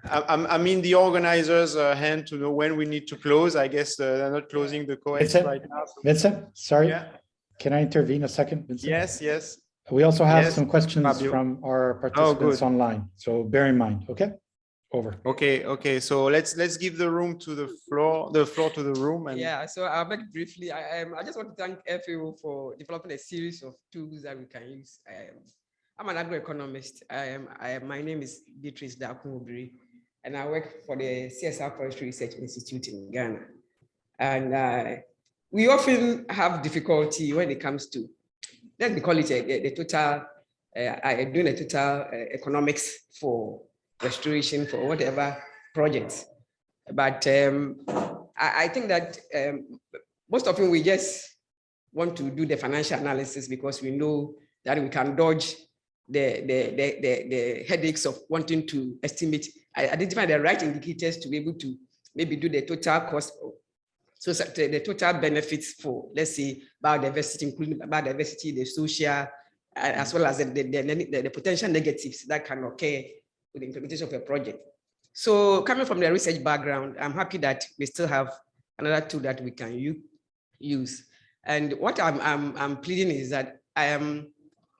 I, I'm, I mean, the organizers uh, hand to know when we need to close. I guess uh, they're not closing the co Vincent? right now. so- Vincent, sorry, Yeah, can I intervene a second? Vincent? yes, yes. We also have Yes, some questions Fabio. Oh, from our participants good. online, so bear in mind, okay? Over. Okay, okay, so let's, let's give the room to the floor, the floor to the room and. Yeah, so I'll make it briefly. I, um, I just want to thank FAO for developing a series of tools that we can use. Um, I'm an agroeconomist. I am, I am, my name is Beatrice Dakumubiri, and I work for the CSR Forestry Research Institute in Ghana. And uh, we often have difficulty when it comes to, let me call it a- the, the total, uh, I doing a total uh, economics for restoration for whatever projects. But um, I, I think that um, most often we just want to do the financial analysis because we know that we can dodge the, the, the, the, the headaches of wanting to estimate, identify the right indicators to be able to maybe do the total cost. So the total benefits for, let's say, biodiversity, including biodiversity, the social, uh, as well as the, the, the, the potential negatives that can occur with the implementation of a project. So coming from the research background, I'm happy that we still have another tool that we can use. And what I'm, I'm, I'm pleading is that I am,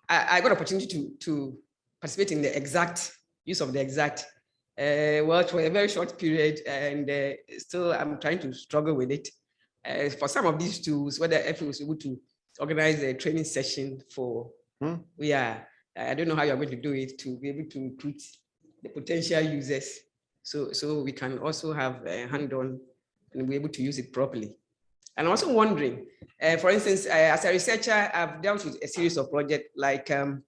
I, I got opportunity to, to participate in the exact use of the EX-ACT, uh, well, for a very short period, and uh, still I'm trying to struggle with it. Uh, for some of these tools, whether FA was able to organize a training session for, Hmm. yeah, I don't know how you're going to do it to be able to recruit the potential users. So, so we can also have a hand-on and be able to use it properly. And I'm also wondering, uh, for instance, uh, as a researcher, I've dealt with a series of projects like um,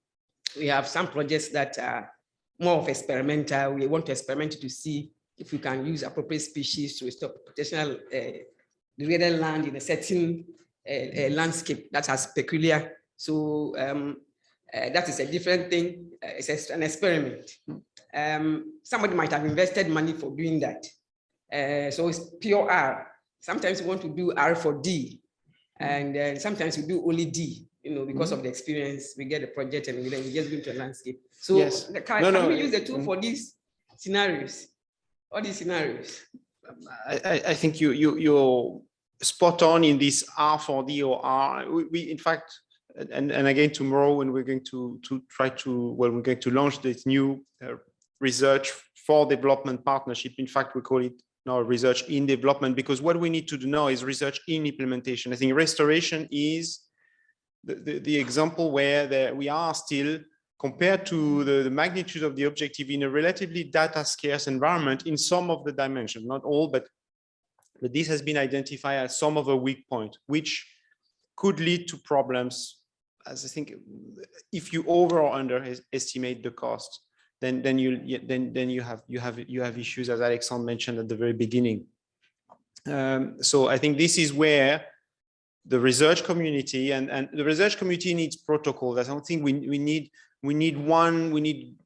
we have some projects that are more of experimental. We want to experiment to see if we can use appropriate species to restore potential uh, degraded land in a certain uh, uh, landscape that has peculiar. So um, that is a different thing. It's an experiment. Um, somebody might have invested money for doing that. Uh, so it's pure R. Sometimes we want to do R for D, and uh, sometimes we do only D. You know, because of the experience, we get the project and we then we just go into a landscape. So Yes. the- can, No, can no, we use the tool mm. for these scenarios? All these scenarios. I, I, I think you, you, you're spot on in this R for D or R. We, we, in fact, and, and again, tomorrow when we're going to, to try to, well, we're going to launch this new uh, research for development partnership. In fact, we call it now research in development because what we need to do now is research in implementation. I think restoration is the, the, example where there, we are still compared to the, the magnitude of the objective in a relatively data scarce environment in some of the dimensions, not all, but, but this has been identified as some of a weak point, which could lead to problems. As I think, if you over or underestimate the cost, then then you then then you have you have you have issues as Alexandre mentioned at the very beginning. Um, so I think this is where the research community and, and the research community needs protocols. I don't think we, we need we need one, we need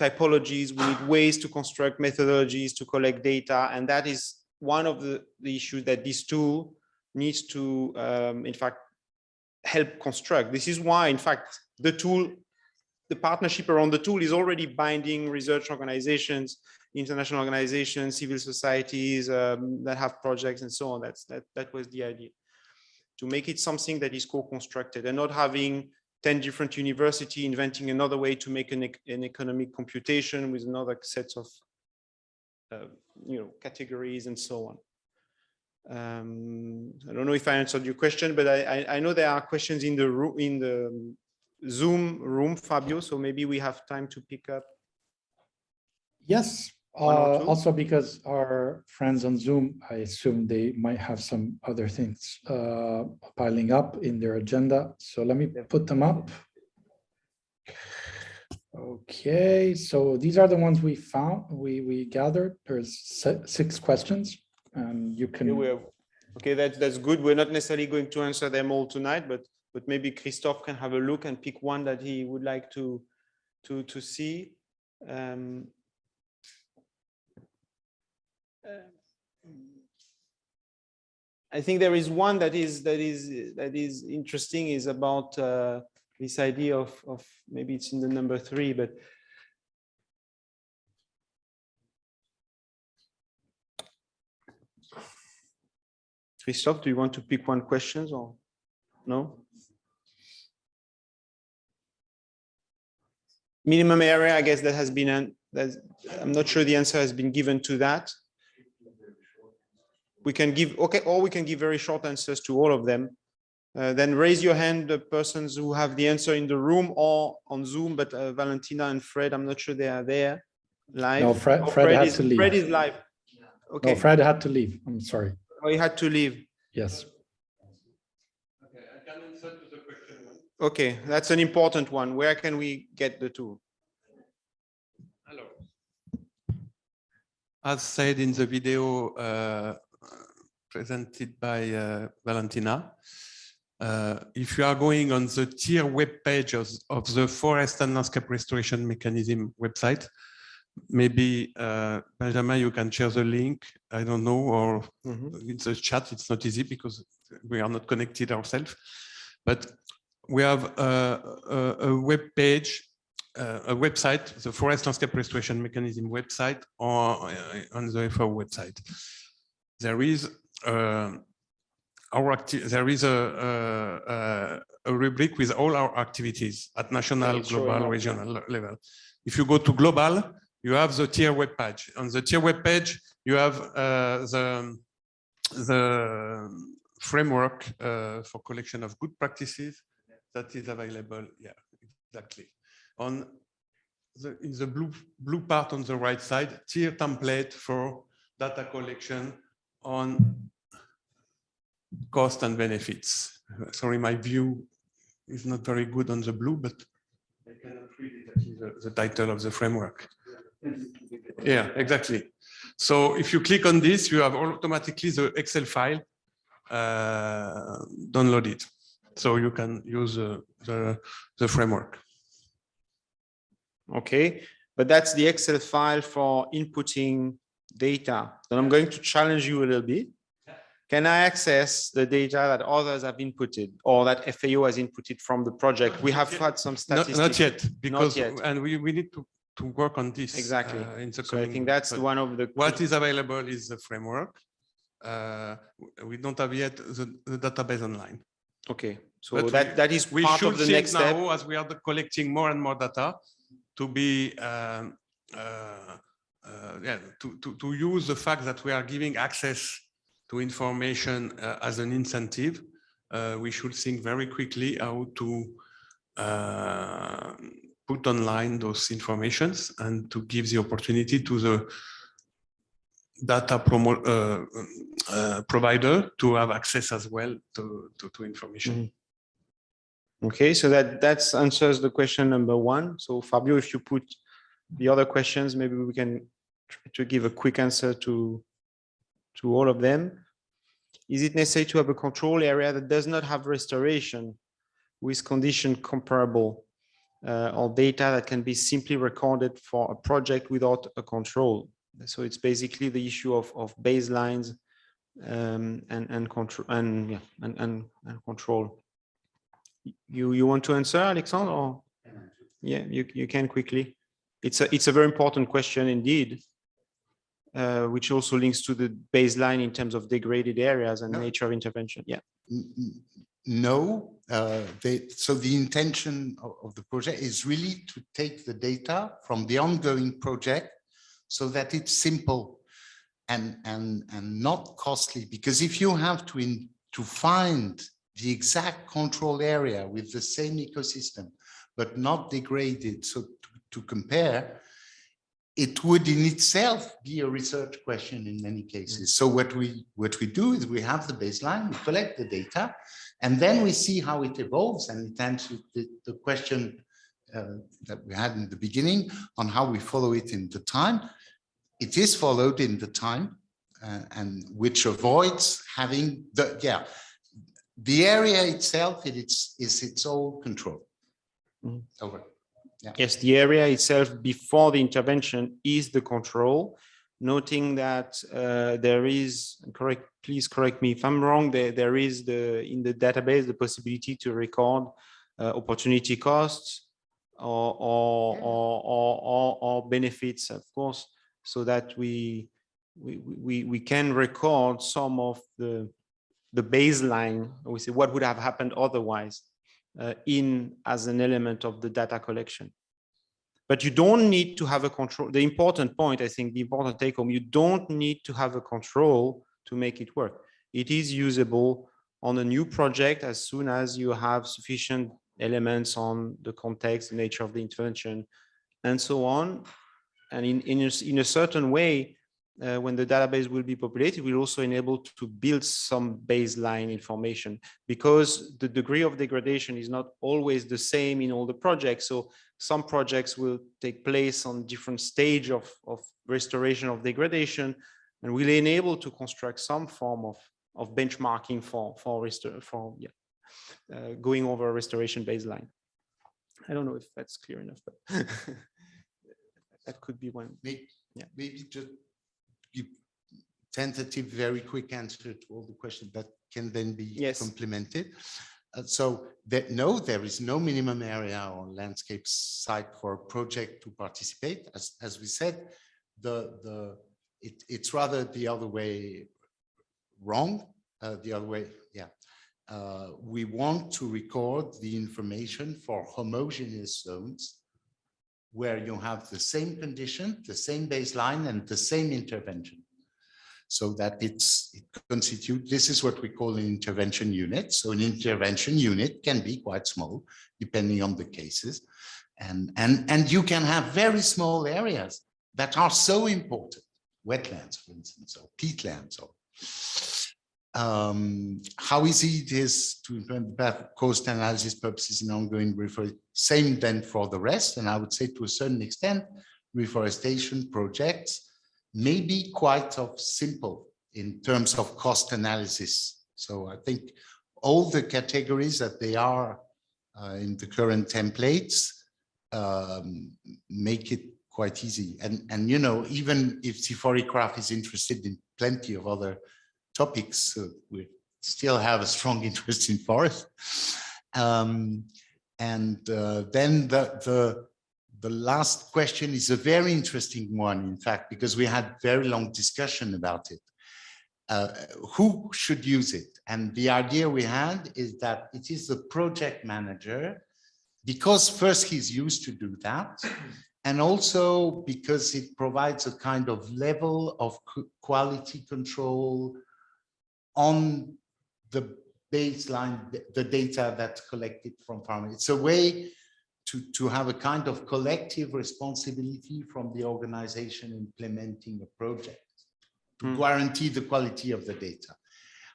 typologies, we need ways to construct methodologies to collect data. And that is one of the, the issues that this tool needs to, um, in fact, help construct. This is why, in fact, the tool, the partnership around the tool is already binding research organizations, international organizations, civil societies um, that have projects and so on. That's that, that was the idea to make it something that is co-constructed and not having 10 different university inventing another way to make an, an economic computation with another sets of uh, you know categories and so on. Um, I don't know if I answered your question, but I, I, I know there are questions in the room in the Zoom room, Fabio. So maybe we have time to pick up. Yes, Uh, also because our friends on Zoom, I assume they might have some other things uh, piling up in their agenda. So let me put them up. Okay, so these are the ones we found, we, we gathered. There's six questions and you Okay, can, we're- Okay, that's, that's good. We're not necessarily going to answer them all tonight, but, but maybe Christophe can have a look and pick one that he would like to, to, to see. Um, I think there is one that is, that is, that is interesting is about uh, this idea of, of, maybe it's in the number three, but Christophe, do you want to pick one questions or no? Minimum area, I guess that has been, an- I'm not sure the answer has been given to that. We can give, okay, or we can give very short answers to all of them. Uh, Then raise your hand, the persons who have the answer in the room or on Zoom, but uh, Valentina and Fred, I'm not sure they are there live. No, Fred- Oh, Fred had is- to leave. Fred is live. okay no, Fred had to leave. I'm sorry. oh, he had to leave. Yes. Okay, I can answer to the question. Okay, that's an important one. Where can we get the two? As said in the video uh, presented by uh, Valentina, uh, if you are going on the TEER web page of, of the Forest and Landscape Restoration Mechanism website, maybe uh, Benjamin, you can share the link. I don't know, or Mhm. in the chat, it's not easy because we are not connected ourselves. But we have a, a, a web page, uh, a website, the Forest Landscape Restoration Mechanism website, or uh, on the FAO website. There is uh, our there is a, a, a- a rubric with all our activities at national, global, yeah. regional level. If you go to global, you have the TEER web page. On the TEER web page, you have uh, the the framework uh, for collection of good practices that is available. Yeah, exactly. On the in the blue blue part on the right side, TEER template for data collection on cost and benefits. Sorry, my view is not very good on the blue, but I cannot read is the, the title of the framework. Yeah, exactly. So if you click on this, you have automatically the Excel file uh, downloaded. So you can use uh, the, the framework. Okay, but that's the Excel file for inputting data. Then I'm going to challenge you a little bit. Can I access the data that others have inputted or that FAO has inputted from the project? We have had some Not, statistics. not yet, because, yet. and we, we need to, to work on this. Exactly. uh, In the So I think that's one of the. What is available is the framework. Uh, We don't have yet the, the database online. Okay, so But that, we- that is We part should of the next step. now, as we are collecting more and more data, to be, um, uh, yeah, to, to, to use the fact that we are giving access to information uh, as an incentive. Uh, We should think very quickly how to uh, put online those informations and to give the opportunity to the data promo, uh, uh, provider to have access as well to, to, to information. Okay, so that, that's answers the question number one. So Fabio, if you put the other questions, maybe we can try to give a quick answer to, to all of them. Is it necessary to have a control area that does not have restoration with condition comparable uh, or data that can be simply recorded for a project without a control? So it's basically the issue of, of baselines um, and, and control and, yeah, and, and, and control. You, you want to answer, Alexandre, or? Yeah, you, you can quickly. It's a, it's a very important question indeed, uh, which also links to the baseline in terms of degraded areas and No. nature of intervention. Yeah. No, uh, they, so the intention of, of the project is really to take the data from the ongoing project so that it's simple and, and, and not costly, because if you have to, in, to find the exact control area with the same ecosystem, but not degraded, so to, compare, it would in itself be a research question in many cases. So what we what we do is we have the baseline, we collect the data, and then we see how it evolves and it answers the, the question uh, that we had in the beginning on how we follow it in the time. It is followed in the time uh, and which avoids having the, yeah, the area itself, it, it's, is its own control. Mhm. Over. Yes, the area itself before the intervention is the control, noting that uh, there is, correct, please correct me if I'm wrong, there, there is the, in the database, the possibility to record uh, opportunity costs or, or, or, or, or, or benefits, of course, so that we, we, we, we can record some of the, the baseline, we say what would have happened otherwise uh, in as an element of the data collection. But you don't need to have a control. The important point, I think, the important take home, you don't need to have a control to make it work. It is usable on a new project as soon as you have sufficient elements on the context, the nature of the intervention, and so on. And in, in, a, in a certain way, uh, when the database will be populated, we'll also enable to build some baseline information because the degree of degradation is not always the same in all the projects. So some projects will take place on different stage of, of restoration of degradation and will enable to construct some form of, of benchmarking for, for, restor for yeah, uh, going over a restoration baseline. I don't know if that's clear enough, but that could be one. Maybe, Yeah. maybe just give tentative, very quick answer to all the questions that can then be Yes. complemented. Uh, so that no, there is no minimum area or landscape site for a project to participate. As, as we said, the, the, it, it's rather the other way wrong, uh, the other way, yeah. Uh, we want to record the information for homogeneous zones where you have the same condition, the same baseline and the same intervention. So that it's it constitute, this is what we call an intervention unit. So an intervention unit can be quite small, depending on the cases. And, and, and you can have very small areas that are so important, wetlands, for instance, or peatlands, or um, how easy it is to implement that cost analysis purposes in ongoing reforestation. Same then for the rest. And I would say to a certain extent, reforestation projects may be quite of simple in terms of cost analysis. So I think all the categories that they are uh, in the current templates um, make it quite easy. And, and, you know, even if CIFOR-ICRAF is interested in plenty of other topics, uh, we still have a strong interest in forest. Um, and uh, then the, the, the last question is a very interesting one, in fact, because we had very long discussion about it. Uh, who should use it? And the idea we had is that it is the project manager, because first he's used to do that, and also because it provides a kind of level of quality control on the baseline, the data that's collected from farmers. It's a way to, to have a kind of collective responsibility from the organization implementing a project to Mm. guarantee the quality of the data.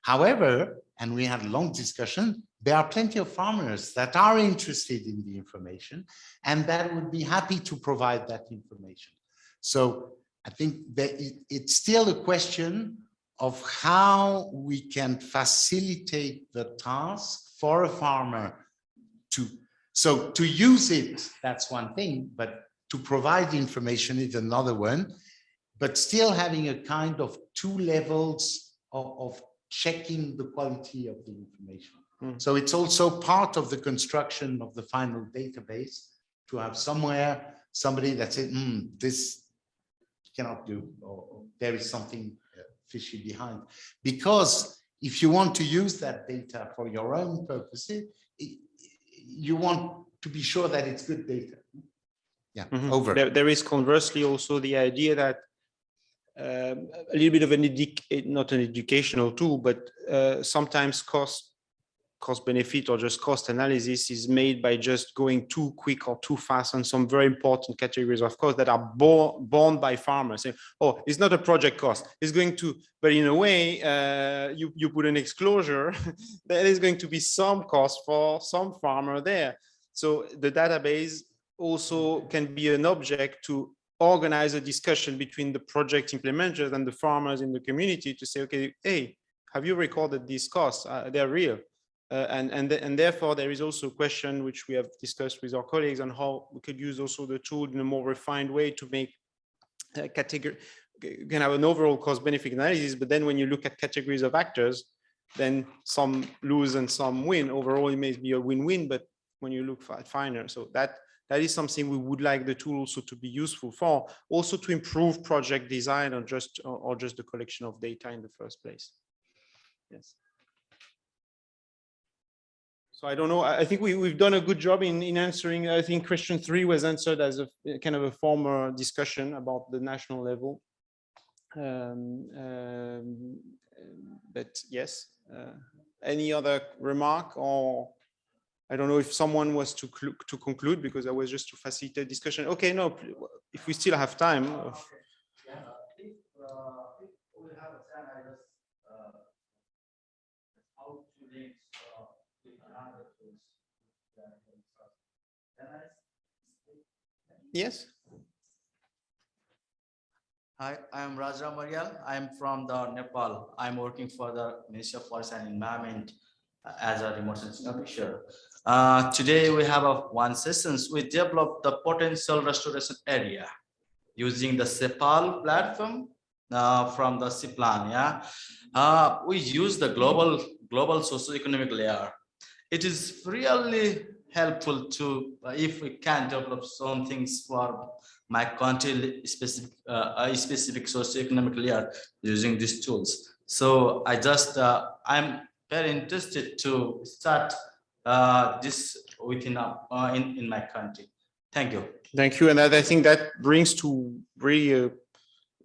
However, and we had a long discussion, there are plenty of farmers that are interested in the information and that would be happy to provide that information. So I think that it, it's still a question of how we can facilitate the task for a farmer to, so to use it, that's one thing, but to provide information is another one, but still having a kind of two levels of, of checking the quality of the information. Mm. So it's also part of the construction of the final database to have somewhere somebody that said, hmm, this cannot do, or, or there is something behind. Because if you want to use that data for your own purposes, you want to be sure that it's good data. Yeah, Mhm. over. There, there is conversely also the idea that um, a little bit of an eh, not an educational tool, but uh, sometimes cost cost benefit or just cost analysis is made by just going too quick or too fast on some very important categories of costs that are borne borne by farmers. Oh, it's not a project cost. It's going to, but in a way, uh, you, you put an exclosure, there is going to be some cost for some farmer there. So the database also can be an object to organize a discussion between the project implementers and the farmers in the community to say, okay, hey, have you recorded these costs? Uh, they're real. Uh, and, and, th- and therefore there is also a question which we have discussed with our colleagues on how we could use also the tool in a more refined way to make uh, category, you can have an overall cost benefit analysis, but then when you look at categories of actors, then some lose and some win. Overall, it may be a win-win, but when you look at finer, so that that is something we would like the tool also to be useful for, also to improve project design or just or just the collection of data in the first place. Yes. So I don't know, I think we, we've done a good job in, in answering, I think question three was answered as a kind of a former discussion about the national level. Um, um, but yes, uh, any other remark or I don't know if someone was to to conclude because I was just to facilitate discussion. Okay, no, if we still have time. Yes, Hi, I am Raja Marial. I am from the Nepal. I'm working for the Ministry of Forest and Environment uh, as a remote sensing officer. Uh, today we have a one session. We developed the potential restoration area using the SEPAL platform uh, from the CIPLAN. Yeah, uh, we use the global global socioeconomic layer. It is really helpful to uh, if we can develop some things for my country specific uh, specific socioeconomic layer using these tools. So I just uh, I'm very interested to start uh, this within uh, uh, in in my country. Thank you. thank you. And I I think that brings to really uh,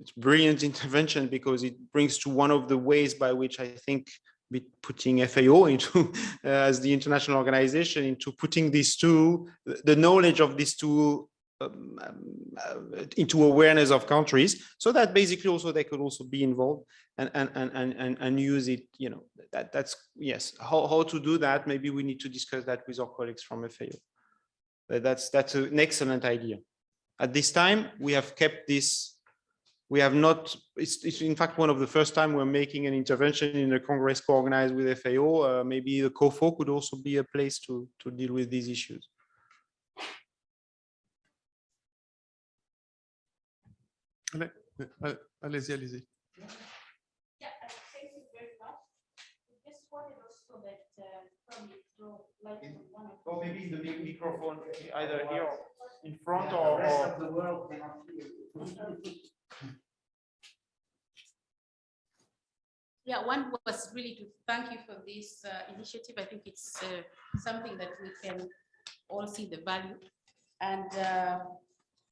it's brilliant intervention because it brings to one of the ways by which I think we putting FAO into uh, as the international organization into putting these two, the knowledge of these two um, um, uh, into awareness of countries so that basically also they could also be involved and and and and and, use it you know that that's yes how, how to do that maybe we need to discuss that with our colleagues from FAO that's that's an excellent idea. At this time we have kept this we have not it's, it's in fact one of the first time we're making an intervention in a congress co-organized with FAO uh, maybe the COFO could also be a place to to deal with these issues Allez, Allez-y, allez-y. Yeah, uh, thank you very much. Just wanted also that uh, probably throw light on one of Or maybe in the big microphone either here or in front or, or the world cannot Yeah, one was really to thank you for this uh, initiative. I think it's uh, something that we can all see the value. And uh,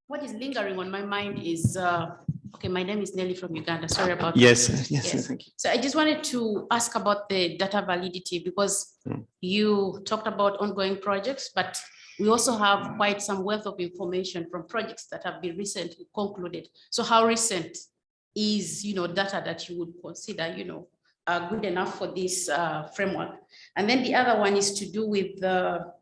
what is lingering on my mind is, uh, okay, my name is Nelly from Uganda. Sorry about. yes yes, Yes. yes thank you So I just wanted to ask about the data validity because Hmm. you talked about ongoing projects, but we also have quite some wealth of information from projects that have been recently concluded. So how recent is, you know, data that you would consider, you know, uh, good enough for this uh, framework? And then the other one is to do with the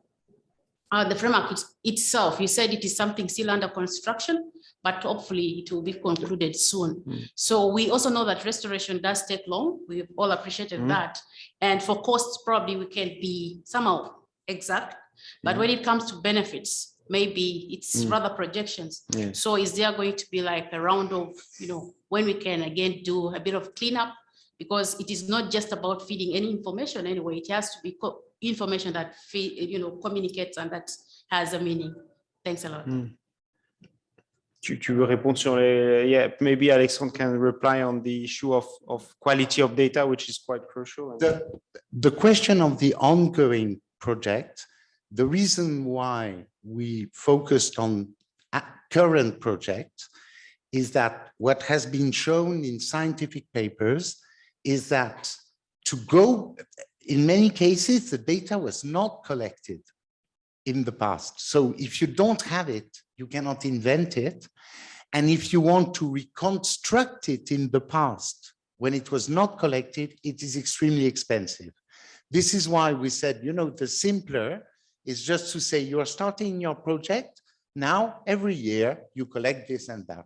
uh, the framework it's- itself. You said it is something still under construction, but hopefully it will be concluded soon. Mm. So we also know that restoration does take long. We've all appreciated Mm. that. And for costs, probably we can be somehow exact. But Mhm. when it comes to benefits, maybe it's Mm. rather projections. yes So is there going to be like a round of, you know, when we can again do a bit of cleanup? Because it is not just about feeding any information anyway, it has to be co- information that feed, you know, communicates and that has a meaning. Thanks a lot. Mm. Tu, tu veux répondre sur les, yeah, maybe Alexandre can reply on the issue of, of quality of data, which is quite crucial. The, the question of the ongoing project, the reason why we focused on current project is that what has been shown in scientific papers is that to go, in many cases, the data was not collected in the past. So if you don't have it, you cannot invent it. And if you want to reconstruct it in the past, when it was not collected, it is extremely expensive. This is why we said, you know, the simpler is just to say you are starting your project. Now, every year you collect this and that.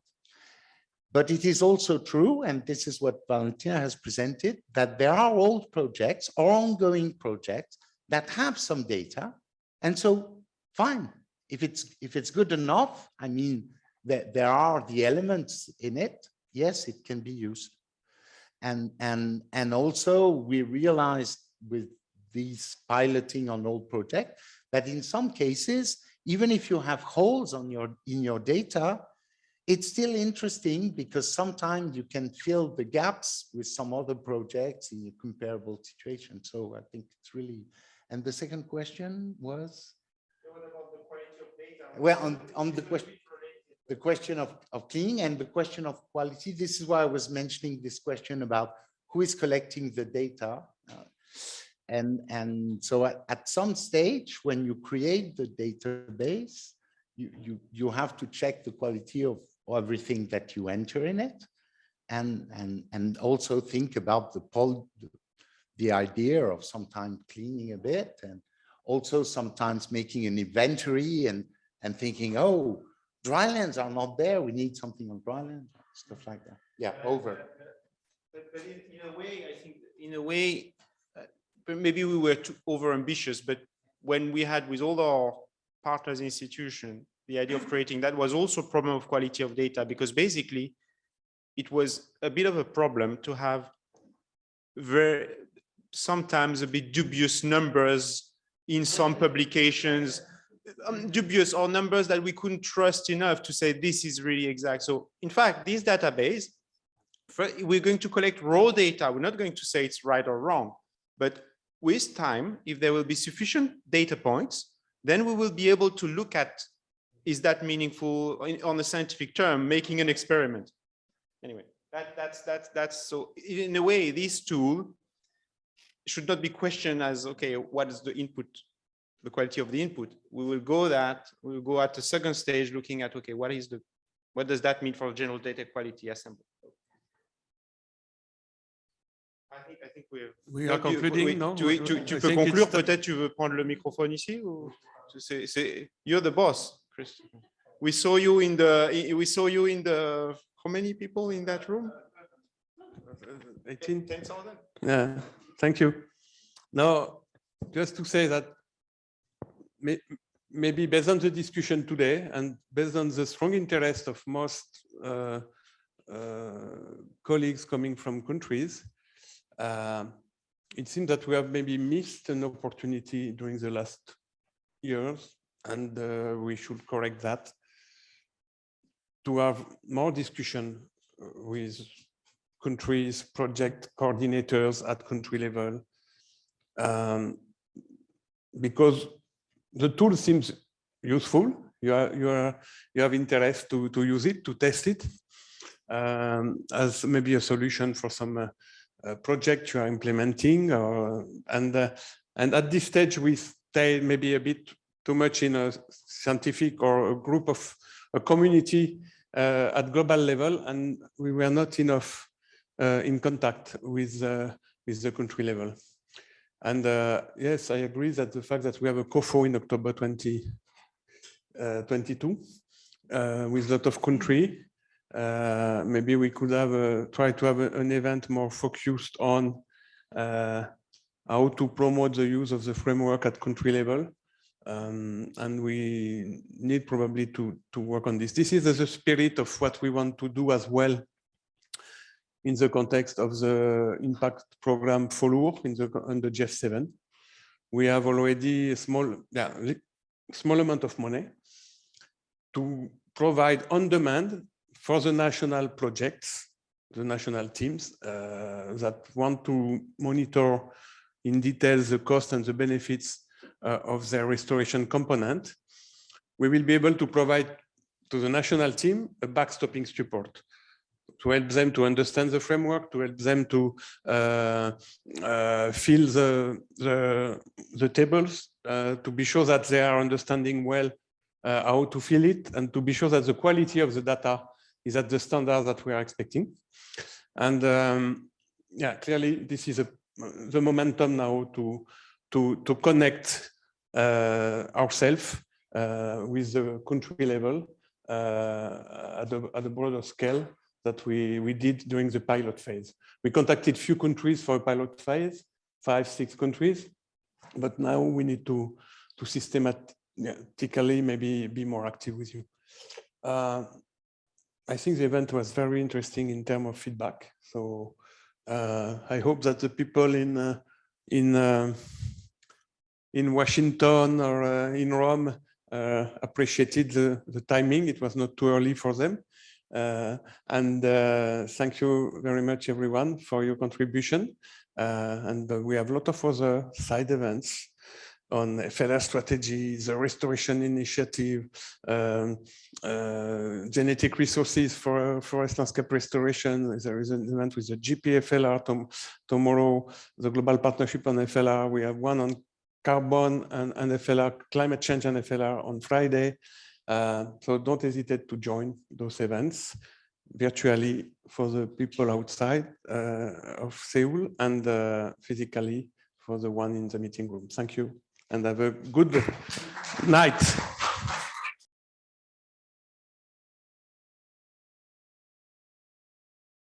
But it is also true, and this is what Valentina has presented, that there are old projects or ongoing projects that have some data. And so fine, if it's if it's good enough, I mean, that there are the elements in it, yes, it can be used. And, and, and also we realized with these piloting on old project that in some cases, even if you have holes on your in your data, it's still interesting because sometimes you can fill the gaps with some other projects in a comparable situation. So I think it's really, and the second question was? Well, on, on the question, the question of, of cleaning and the question of quality, this is why I was mentioning this question about who is collecting the data. And, and so at, at some stage, when you create the database, you, you, you have to check the quality of everything that you enter in it. And and and also think about the pol the idea of sometimes cleaning a bit and also sometimes making an inventory and and thinking oh drylands are not there. We need something on dryland stuff like that. Yeah over. But, but in, in, a way i think in a way maybe we were too over ambitious but when we had with all our partners institution the idea of creating that was also a problem of quality of data because basically it was a bit of a problem to have very sometimes a bit dubious numbers in some publications um, dubious or numbers that we couldn't trust enough to say this is really exact. So in fact this database we're going to collect raw data. We're not going to say it's right or wrong but with time if there will be sufficient data points then we will be able to look at is that meaningful on a scientific term, making an experiment? Anyway, that, that's, that's, that's so in a way, this tool should not be questioned as, okay, what is the input, the quality of the input? We will go that, we will go at the second stage looking at, okay, what is the, what does that mean for general data quality assembly? We're, we are concluding, oui, no? Tu, tu, tu peux conclure, peut-être tu veux prendre le microphone ici ou c'est, you're the boss. Chris. We saw you in the, we saw you in the, how many people in that room? 18. 10,000? Yeah, thank you. Now, just to say that may, maybe based on the discussion today and based on the strong interest of most uh, uh, colleagues coming from countries, uh, it seems that we have maybe missed an opportunity during the last years and uh, we should correct that to have more discussion uh, with countries, project coordinators at country level, um, because the tool seems useful. You are you are you have interest to to use it to test it um, as maybe a solution for some uh, project you are implementing, or and uh, and at this stage we stay maybe a bit too much in a scientific or a group of a community uh, at global level, and we were not enough uh, in contact with with the country level. And uh, yes, I agree that the fact that we have a COFO in October 2022 uh, uh, with a lot of country, maybe we could have a, try to have a, an event more focused on how to promote the use of the framework at country level um, and we need probably to, to work on this. This is the spirit of what we want to do as well in the context of the impact program FOLU in the the GEF7. We have already a small, yeah, small amount of money to provide on demand for the national projects, the national teams uh, that want to monitor in detail the cost and the benefits uh, of their restoration component, we will be able to provide to the national team a backstopping support. to help them to understand the framework, to help them to uh, uh, fill the, the, the tables, uh, to be sure that they are understanding well uh, how to fill it, and to be sure that the quality of the data is at the standard that we are expecting. And um, yeah, clearly this is a, the momentum now to, to, to connect uh, ourselves uh, with the country level uh, at, a, at a broader scale that we, we did during the pilot phase. We contacted few countries for a pilot phase, five, six countries, but now we need to, to systematically maybe be more active with you. I think the event was very interesting in terms of feedback. So uh, I hope that the people in uh, in uh, in Washington or uh, in Rome uh, appreciated the, the timing. It was not too early for them. Uh, and thank you very much, everyone, for your contribution. and we have a lot of other side events on FLR strategies, the restoration initiative, um, uh, genetic resources for forest landscape restoration. There is an event with the GPFLR tom tomorrow, the global partnership on FLR. We have one on carbon and, and FLR, climate change and FLR on Friday. Uh, so don't hesitate to join those events virtually for the people outside uh, of Seoul and uh, physically for the one in the meeting room. Thank you and have a good night.